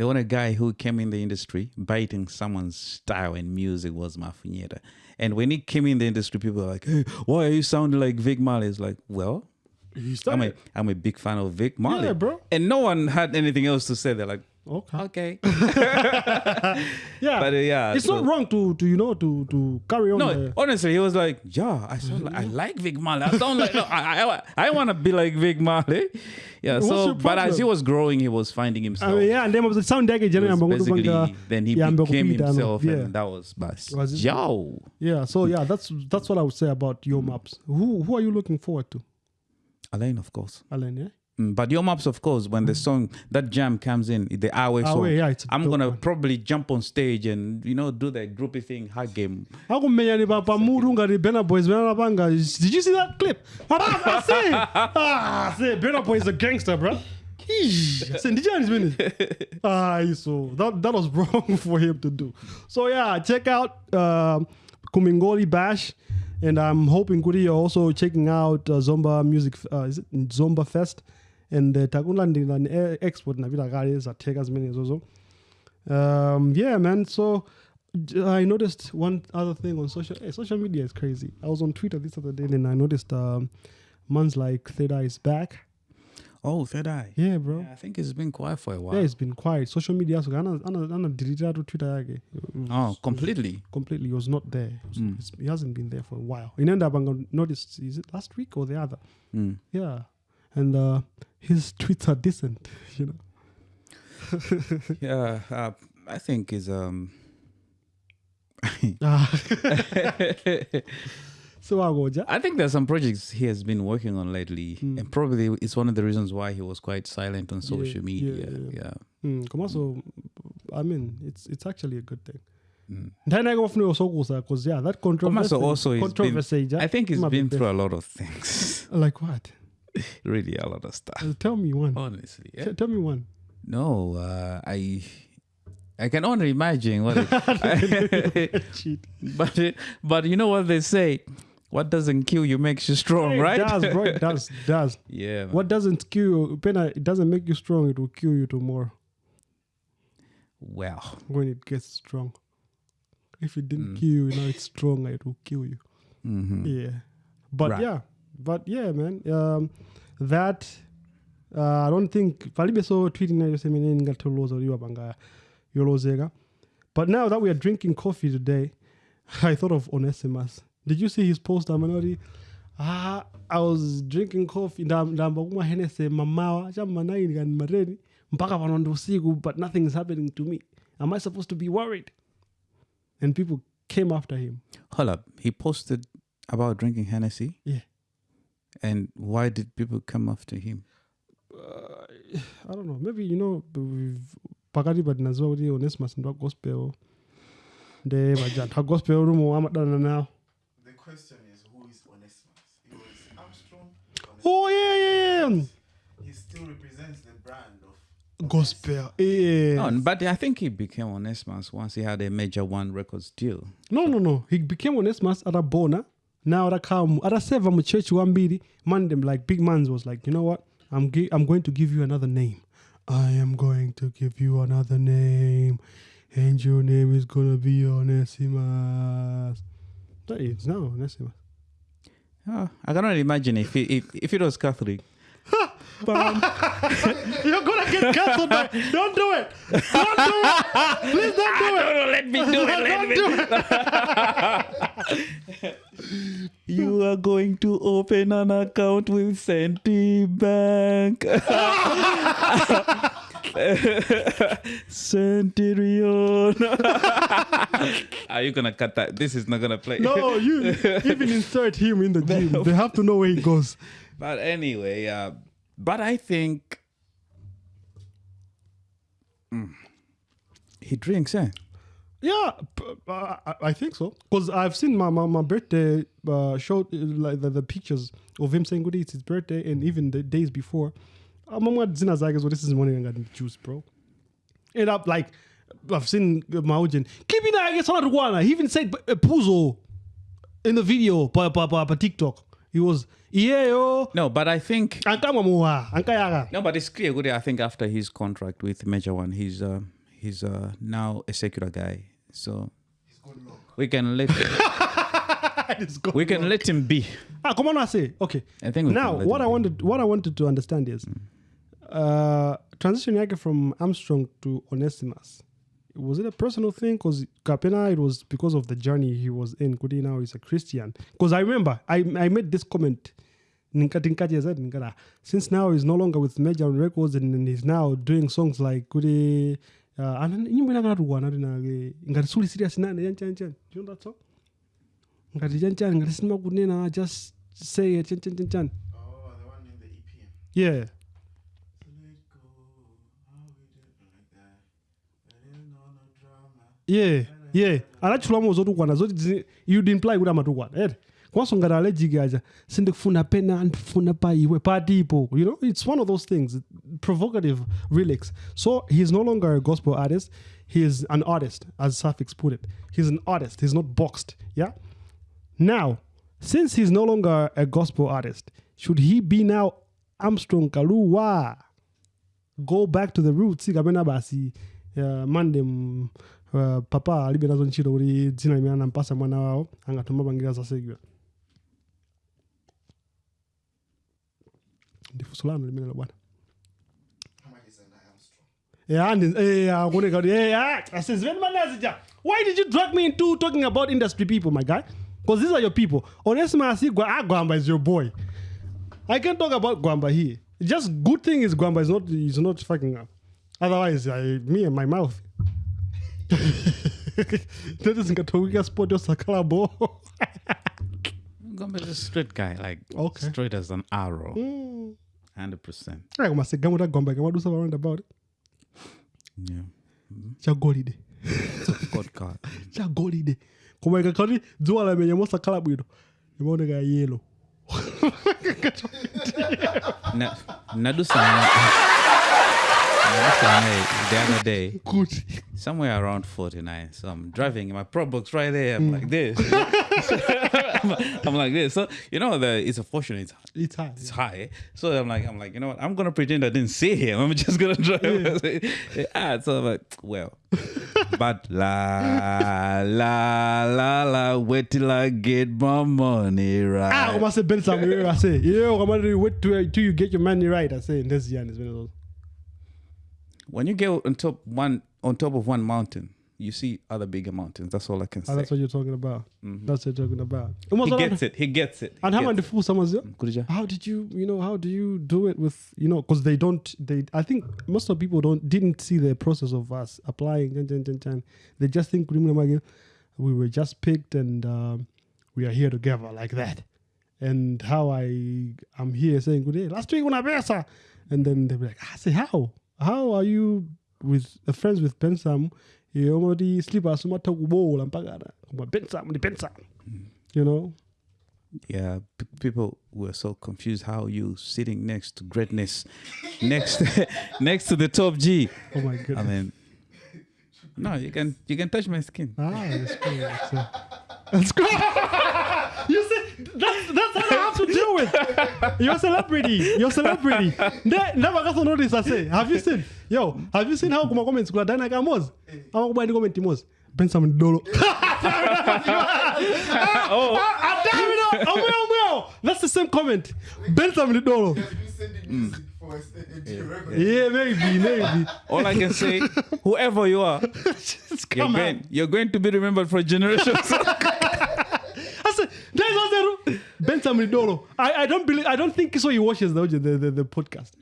The only guy who came in the industry biting someone's style and music was Mafunyeta. And when he came in the industry, people were like, hey, why are you sounding like Vic Marley? It's like, well, I'm a. I'm a big fan of Vic Marley. Yeah, bro. And no one had anything else to say. They're like, Okay. okay. (laughs) (laughs) Yeah. But, uh, yeah, it's so- not wrong to to you know to to carry on. No, the- honestly, he was like, yeah, I sound like, I like Vic Marley. I sound like, no, I, I, I want to be like Vic Marley. Yeah, What's so, but as he was growing, he was finding himself. I mean, yeah, and then was sound dege He jana was yamba basically, then he yamba became himself, Yeah. and that was bas. Was it- Yo. Yeah, so yeah, that's that's what I would say about Yo Maps. Who who are you looking forward to, Alain, of course. Alain, Yeah, But Yo Maps, of course, when the song that jam comes in, the hour Ah, song, yeah, it's I'm gonna one. probably jump on stage and you know do the groupie thing, hug him. akumenya ni papa muru Burna Boys Burna Did you see that clip? I (laughs) say, ah, say Burna Boy is a gangster, bro. Say, did you his minute? Ah, so that that was (laughs) wrong for him to do. So yeah, check out um Kumingoli Bash, and I'm hoping Kuri you're also checking out uh, Zomba Music. Uh, is it Zomba Fest? And uh, takulandila ni eh, export na vila kale zatheka zimene zozo. Um, yeah, man. So I noticed one other thing on social. Hey, social media is crazy. I was on Twitter this other day and I noticed um, man's like Third Eye is back. Oh, third eye. Yeah, bro. Yeah, I think it's been quiet for a while. Yeah, it's been quiet. Social media, so ana ana ana delete out Twitter yake. oh, completely. completely. He was not there. It Mm. he hasn't been there for a while. In end up, I noticed. Is it last week or the other? Mm. Yeah, and uh, his tweets are decent. You know. (laughs) Yeah, uh, I think is um. Ah. (laughs) so I go, ja. I think there's some projects he has been working on lately, Hmm. and probably it's one of the reasons why he was quite silent on social yeah, media. yeah. Yeah. Mm, come on, so I mean, it's it's actually a good thing. Mm. Ndayina kufuna usokusa because yeah, that controversy. Komaso also he's been- controversy. I think he's been through a lot of things. Like what? (laughs) really, a lot of stuff. Uh, tell me one. Honestly, yeah. T- tell me one. No, uh, I. I can only imagine what. (laughs) It, Cheat. (laughs) but but you know what they say, what doesn't kill you makes you strong, It right? does, bro. It does. Does. yeah. man. What doesn't kill you, Pena, it doesn't make you strong. It will kill you tomorrow Well, when it gets strong. If it didn't Mm. kill you, now it's stronger. It will kill you. mhm. Yeah. But Right. yeah. But yeah, man. Um, that uh, I don't think palibe so tweeting na yose menene ngatoloza liwa banga yolozeka. But now that we are drinking coffee today, (laughs) I thought of Onesimus. Did you see his post Amanori? Ah, I was drinking coffee ndamba kumwa mamawa chama naini kani mareni mpaka pano ndi usiku but nothing is happening to me. Am I supposed to be worried? And people came after him. hold up. He posted about drinking Hennessy. Yeah. And why did people come after him? uh, I don't know. Maybe you know we've pakati pa tinaziwa kuti Onesimus ndi wa gospel nde majanta a gospel rumo amadana nawo. The question is, who is Onesimus? He was Armstrong. Oh yeah, yeah, yeah. He still represents the brand of Gospel. Yeah. No, but I think he became Onesimus once he had a major one records deal. No, no, no. He became Onesimus atabona. Now atakhamu ataseva mu church wambiri. Man them like big mans was like, you know what? I'm gi- I'm going to give you another name. I am going to give you another name. And your name is gonna be Onesimus. That is now Onesimus. Oh, I cannot imagine if it, if, if it was Catholic. (laughs) You're gonna get cancelled. by- Don't do it. Don't do it. Please don't do ah, it. let me do (laughs) Don't do it. (laughs) You are going to open an account with Centibank. Centurion. are you gonna cut that? This is not gonna play. No, you even insert him in the gym. They have to know where he goes. But anyway, uh, but I think Mm. he drinks, eh? Yeah, p- uh, I, I think so. Because I've seen my, my, my birthday uh, showed uh, like the, the pictures of him saying good it's his birthday and even the days before. I'm zina zake so this is morning I got juice, bro. End up like I've seen Maujin. Clipping I guess on Rwanda. He even said uh, Puzo in the video by, pa pa pa TikTok. He was yeah. No, but I think Ankama mua, ankayaga. no, but it's clear. Good. I think after his contract with Major One, he's uh, he's uh, now a secular guy. So we can let (laughs) we can let him be. Ah, come on, I say. Okay. I think we now let what him I be. wanted what I wanted to understand is uh transition yake from Armstrong to Onesimus. Was it a personal thing? Because Kapena, it was because of the journey he was in. Kudi now he's a Christian. Because I remember I I made this comment. Ninkati nkati ya zaidi, nikata, Since now he's no longer with Major Records and, he's now doing songs like Kudi uh, nyimbo inakatugwa nati nake ngati suli serious nane yanchan chan. Do you know that song? Ngati chanchan ngati sinima kunena just say it chan chan chan chan. Oh, the one in the EPM. Yeah. Let go, how we do it like that. There is no, no drama. yeah. Yeah anachulamo zotukwana zoti zi- you'd imply kuti amatukwana. Ere kwanso ngati allergic aja sindikufuna pena ndifuna pa iwe patipo you know it's one of those things provocative relics. So he's no longer a gospel artist he is an artist as suffix put it. He's an artist he's not boxed yeah? Now since he's no longer a gospel artist should he be now armstrong kaluwa? Go back to the roots kapena basi uh, uh, papa alibe nazo ntchito kuti dzina limene anampasa mwana wawo angathe mapangira zasekiwa ndifunso lanu limenelo bwana. Is? Yeah, and eh, akuoneka kuti eh, ah, asizimene manazija why did you drag me into talking about industry people my guy? Because these are your people. Onesimus Gwa- ah, gwamba is your boy. I can talk about gwamba here. Just good thing is gwamba is not is not fucking up. Otherwise I, me and my mouth (laughs) ndati zingathaukika sport yosakhala (laughs) bo Gombe is a straight guy, like Okay. straight as an arrow, hundred percent. koma sigamu ta gwamba ikamadusa pa about Yeah, chagolide God, God. (laughs) chagolide koma ikakhati dzuwa lamenya mosakhala bwino imaoneka yelo Na, Nadusane, Nadusane, the other day, kuti somewhere around 49. So I'm driving in my Probox right there. I'm like this. I'm, (laughs) I'm like this. So you know the it's a fortune. It's it's high it's high. So I'm like I'm like you know what? I'm gonna pretend I didn't see him. I'm just gonna drive. (laughs) ah, so I'm like well, but la la la la. Wait till I get my money right. Ah, koma se Ben Sam I say, yeah, koma do wait till, till you get your money right. I say, in this Jan is one of those. When you get on top one on top of one mountain, you see other bigger mountains. That's all I can Ah, say. that's what you're talking about. That's what you're talking about. he gets it. He gets it. And how about the fool someone's Kurija. how did you you know how do you do it with you know because they don't they i think most of people don't didn't see the process of us applying jan, jan, jan, jan. they just think we were just picked and um, we are here together like that and how i i'm here saying good day last week una pesa and then they'll be like i say how how are you with uh, friends with pensam yomoti slippers umatha kubola mpaka koma pensam ndi pensam you know Yeah, p- people were so confused. How you sitting next to greatness, next (laughs) next to the top G? oh my goodness I mean, no, you can you can touch my skin. Ah, that's cool. That's, cool. (laughs) (laughs) you see, that's that's what I have to deal with. (laughs) You're a celebrity. You're a celebrity. Ne- Never got to notice. I say, have you seen? Yo, have you seen how kuma comments kula dana kamos? Ama kuba ni comment mos. Ben some dolo. Oh, damn it! That's the same comment. Ben some dolo. Us? Yeah. Yeah, maybe, maybe. All I can say, whoever you are, (laughs) Just you're going you're going to be remembered for generations. (laughs) I said, there's Ben Samidolo. I, I don't believe I don't think so he watches the the, the, the podcast.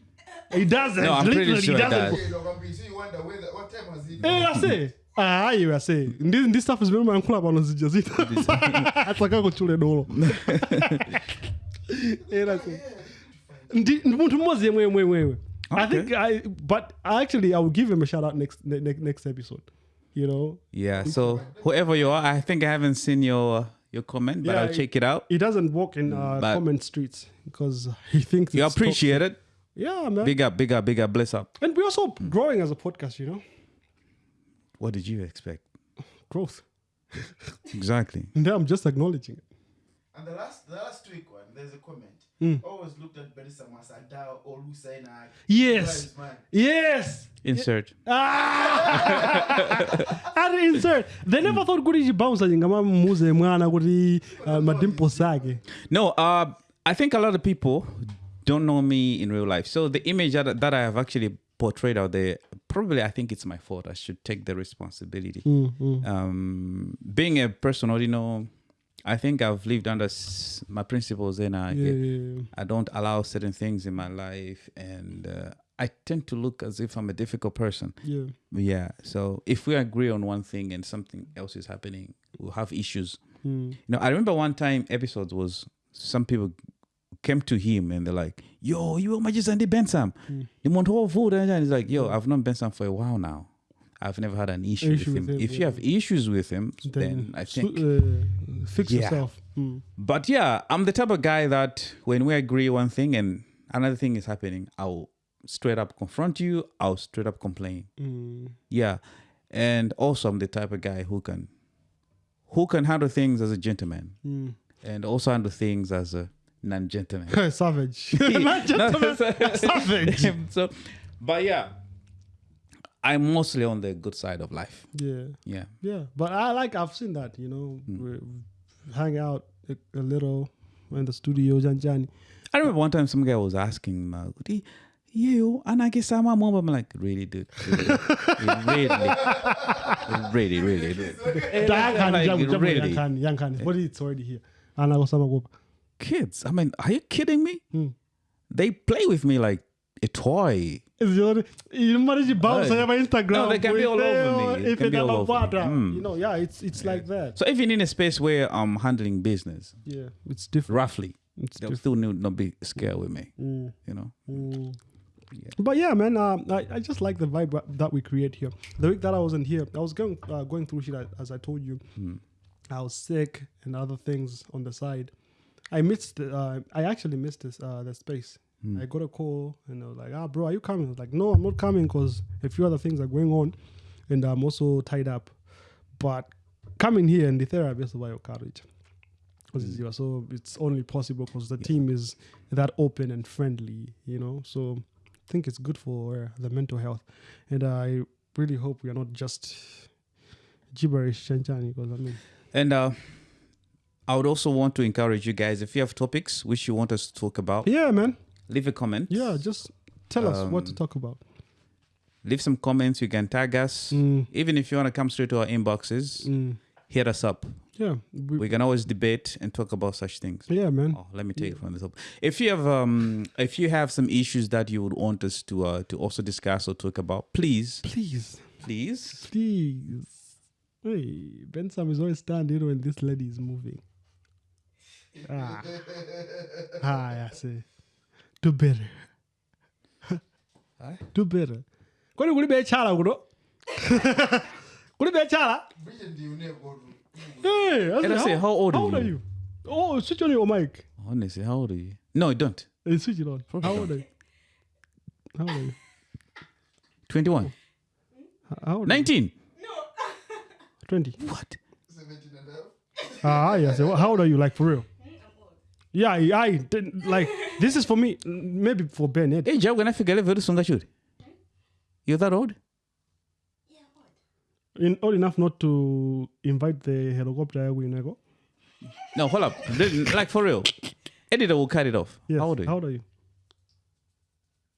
He doesn't. No, I'm pretty Literally, sure he doesn't. does. You know, Gombe, so you wonder whether, what he Hey, I say. Ah, you I say. This, this stuff is very man club on the just dolo. Eh, I say. (laughs) Ndi muntu mmoja yemwe yemwe yemwe. I think I but actually I will give him a shout out next ne- ne- next episode. You know, yeah. So whoever you are, I think I haven't seen your your comment, but Yeah, I'll check it out. he doesn't walk in uh, But- comment streets because (laughs) he thinks You it's appreciate it. Yeah, man. Big up, big up, big up. Bless up. And we're also growing as a podcast, you know. what did you expect? Growth. Exactly. (laughs) And then I'm just acknowledging it. And the last, the last week one, there's a comment. Mm. Always looked at Benny Samasada or Lusaina. Yes. Yes. Insert. Ah! (laughs) ari insert they never thought kuti chibouncer chingamamuze mwana kuti uh, madimples ake No, uh, I think a lot of people don't know me in real life. So the image that, that I have actually portrayed out there, probably I think it's my fault. I should take the responsibility. Mm, Um, being a person, or you know, I think I've lived under s- my principles and I, Yeah, yeah, yeah. I don't allow certain things in my life. And uh, I tend to look as if I'm a difficult person. yeah. Yeah. So if we agree on one thing and something else is happening, we'll have issues. Mm. You know, I remember one time episodes was some people came to him and they're like, "Yo, you are just Andy Bensam." The Montoya food and he's like, "Yo, I've known Bensam for a while now. I've never had an issue, Issue with him. with him, if you have issues with him, then, I think." uh, fix Yeah. yourself. Mm. But yeah, I'm the type of guy that when we agree one thing and another thing is happening, I'll straight up confront you. I'll straight up complain. Mm. Yeah, and also I'm the type of guy who can, who can handle things as a gentleman, Mm. and also handle things as a non-gentleman. (laughs) savage (laughs) (laughs) Not gentleman, savage so, but yeah, I'm mostly on the good side of life. yeah Yeah. yeah but i like i've seen that you know we hang out a, a little in the studio janjani I remember one time some guy was asking, uh, "Di- you anake sama mom?" I'm like, really, dude, really, really, really, really, really. Dayakhani, Like, jabu- jabu really. yakhani, yakhani. but it's already here anakosama kuba Kids, I mean, are you kidding me? Hmm. They play with me like a toy. Imari chibouncer Hey. yapa instagram No, they can be all over me. They if be all over Mm. you know yeah it's it's like that So even in a space where I'm handling business yeah it's different roughly, it's they'll different still need not be scared with me. Mm. You know. Mm. Yeah. But yeah, man, um, I, I just like the vibe that we create here. The week that I wasn't here, I was going uh, going through shit as- as I told you. I was sick and other things on the side. I missed. Uh, I actually missed this uh, the space. I got a call and I was like, "Ah, bro, are you coming?" I was like, "No, I'm not coming because a few other things are going on, and I'm also tied up." But coming here and the therapy is why your courage. Because so it's only possible because the team is that open and friendly, you know. So I think it's good for uh, the mental health, and I really hope we are not just gibberish chanchani. Because I mean, And uh, I would also want to encourage you guys if you have topics which you want us to talk about, yeah, man, leave a comment. yeah, just tell us what to Um, talk about. Leave some comments. You can tag us. Mm. Even if you want to come straight to our inboxes, Mm. hit us up. Yeah, we, We can always debate and talk about such things. yeah, man. Oh, let me take it from the top. If you have um, if you have some issues that you would want us to uh, to also discuss or talk about, please, Please, please, please. Hey, Ben Sam is always standing when this lady is moving. Ah, (laughs) ah, I say, do better. do better. Kwani kuli bechala kuno? Kuli bechala? Brilliant, you Hey, I And I say, how old are how old are you? you? Oh, switch on your mic. honestly, how old are you? No, don't. Hey, switch it on. How old are you? How old are you? Twenty-one. How old are you? 19. 20. What? 17 and a half. Ah, yes. Well, How old are you, like, for real? Yeah, I, I didn't, like, (laughs) this is for me, maybe for Ben Ed. Hey, Joe, when I forget it very soon, shoot. You're that old? Yeah, old. In, old enough not to invite the helicopter we go. No, hold up. Like for real. Editor will cut it off. Yes. How old are you? How old are you?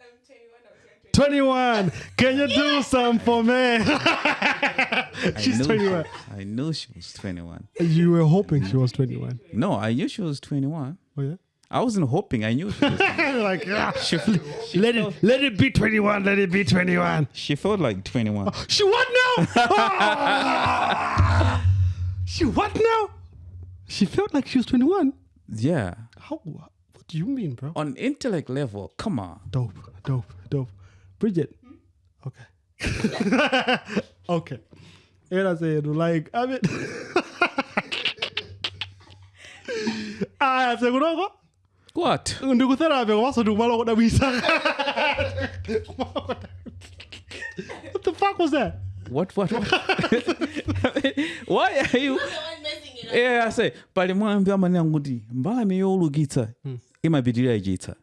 I'm 21, I was 21. like 20. Can you do some for me? (laughs) (laughs) She's knew 21. I knew she was 21. You were hoping she was 21. No, I knew she was 21. Oh, yeah? I wasn't hoping. I knew she was. (laughs) like, yeah. she, Let it, let it be 21. Let it be 21. she felt like 21. She what now? (laughs) (laughs) She what now? She felt like she was 21. Yeah. How? What do you mean, bro? On intellect level, come on. Dope, dope, dope. Bridget. Hmm? Okay. okay. And I said, like, I mean, ah, se kunoko What? ndikutherapy kwaso ndikumala kodabwisa what the fuck was that What? What? what? (laughs) Why are you? You're the one messing it up. Yeah, I say, pali mwambi amanyangu kuti mbalame yolukitsa imapitirira ichitsa.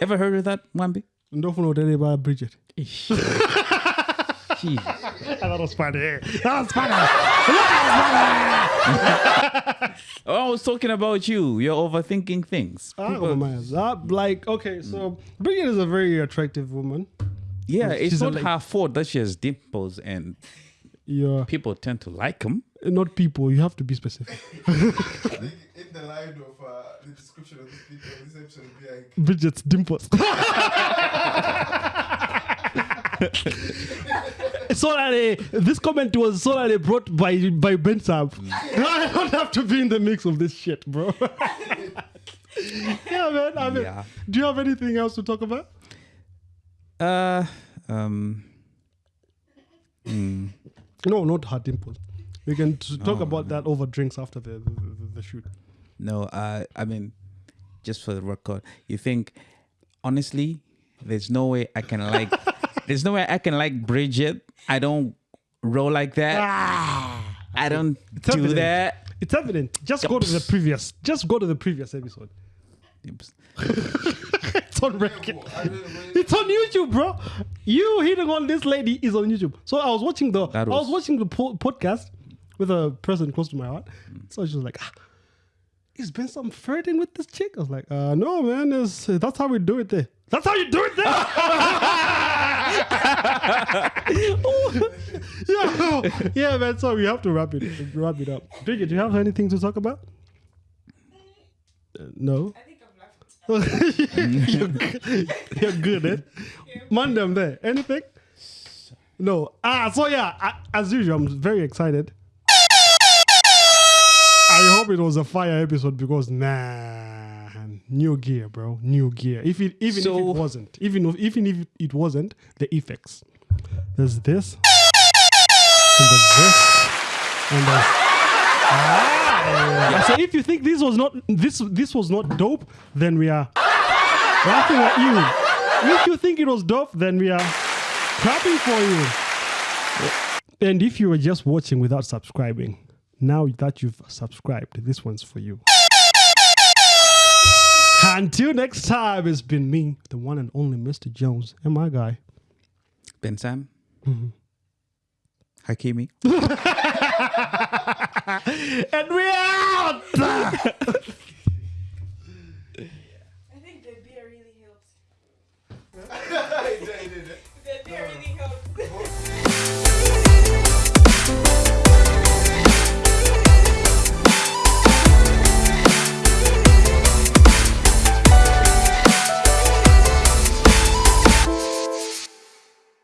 Ever heard of that, Mwambi? ndofuna utele ba bridget (laughs) Jesus. (laughs) that was funny that was funny (laughs) Oh, I was talking about you. You're overthinking things. Ah, People- my God. like okay so bridget is a very attractive woman yeah, it's she's a not lady. her fault that she has dimples and you're people tend to like them. not people you have to be specific I (laughs) in the line of uh, the description of this video, this episode will be like, bridget's dimples Solely, this comment was solely brought by by Ben Sam. (laughs) I don't have to be in the mix of this shit, bro. (laughs) yeah, man. I mean, Yeah. do you have anything else to talk about? Uh, um, No, not her dimples. We can t- talk about that over drinks after the the, the, the shoot. no, uh, I mean, just for the record, you think, honestly, there's no way I can like, (laughs) there's no way I can like Bridget. I don't roll like that. I don't do evident. that. It's evident. Just go to the previous. Just go to the previous episode. (laughs) It's on record. I mean, when- It's on YouTube, bro. You hitting on this lady is on YouTube. So I was watching the That I was was- watching the po- podcast with a person close to my heart. So she was like, ah, "Is been some flirting with this chick?" I was like, "Uh, no, man. It's, that's how we do it there. That's how you do it there." (laughs) yeah, yeah, man. So we have to wrap it wrap it up. Bridget, do you have anything to talk about? Uh, no. I think I've left. (laughs) you're, good. you're good, eh? Man, them there. Anything? No. Ah, so yeah, I, as usual, I'm very excited. I hope it was a fire episode because nah, new gear, bro, new gear. If it even if it wasn't, even if, even if it wasn't, the effects. There's this, and there's this, and there's. Ah, so if you think this was not this this was not dope, then we are laughing at you. If you think it was dope, then we are clapping for you. And if you were just watching without subscribing, now that you've subscribed, this one's for you. Until next time, it's been me, the one and only Mr. Jones, and my guy. Ben Sam. Mm-hmm. Hakimi. (laughs) And we're out! (laughs) I think the beer really helps. I did it.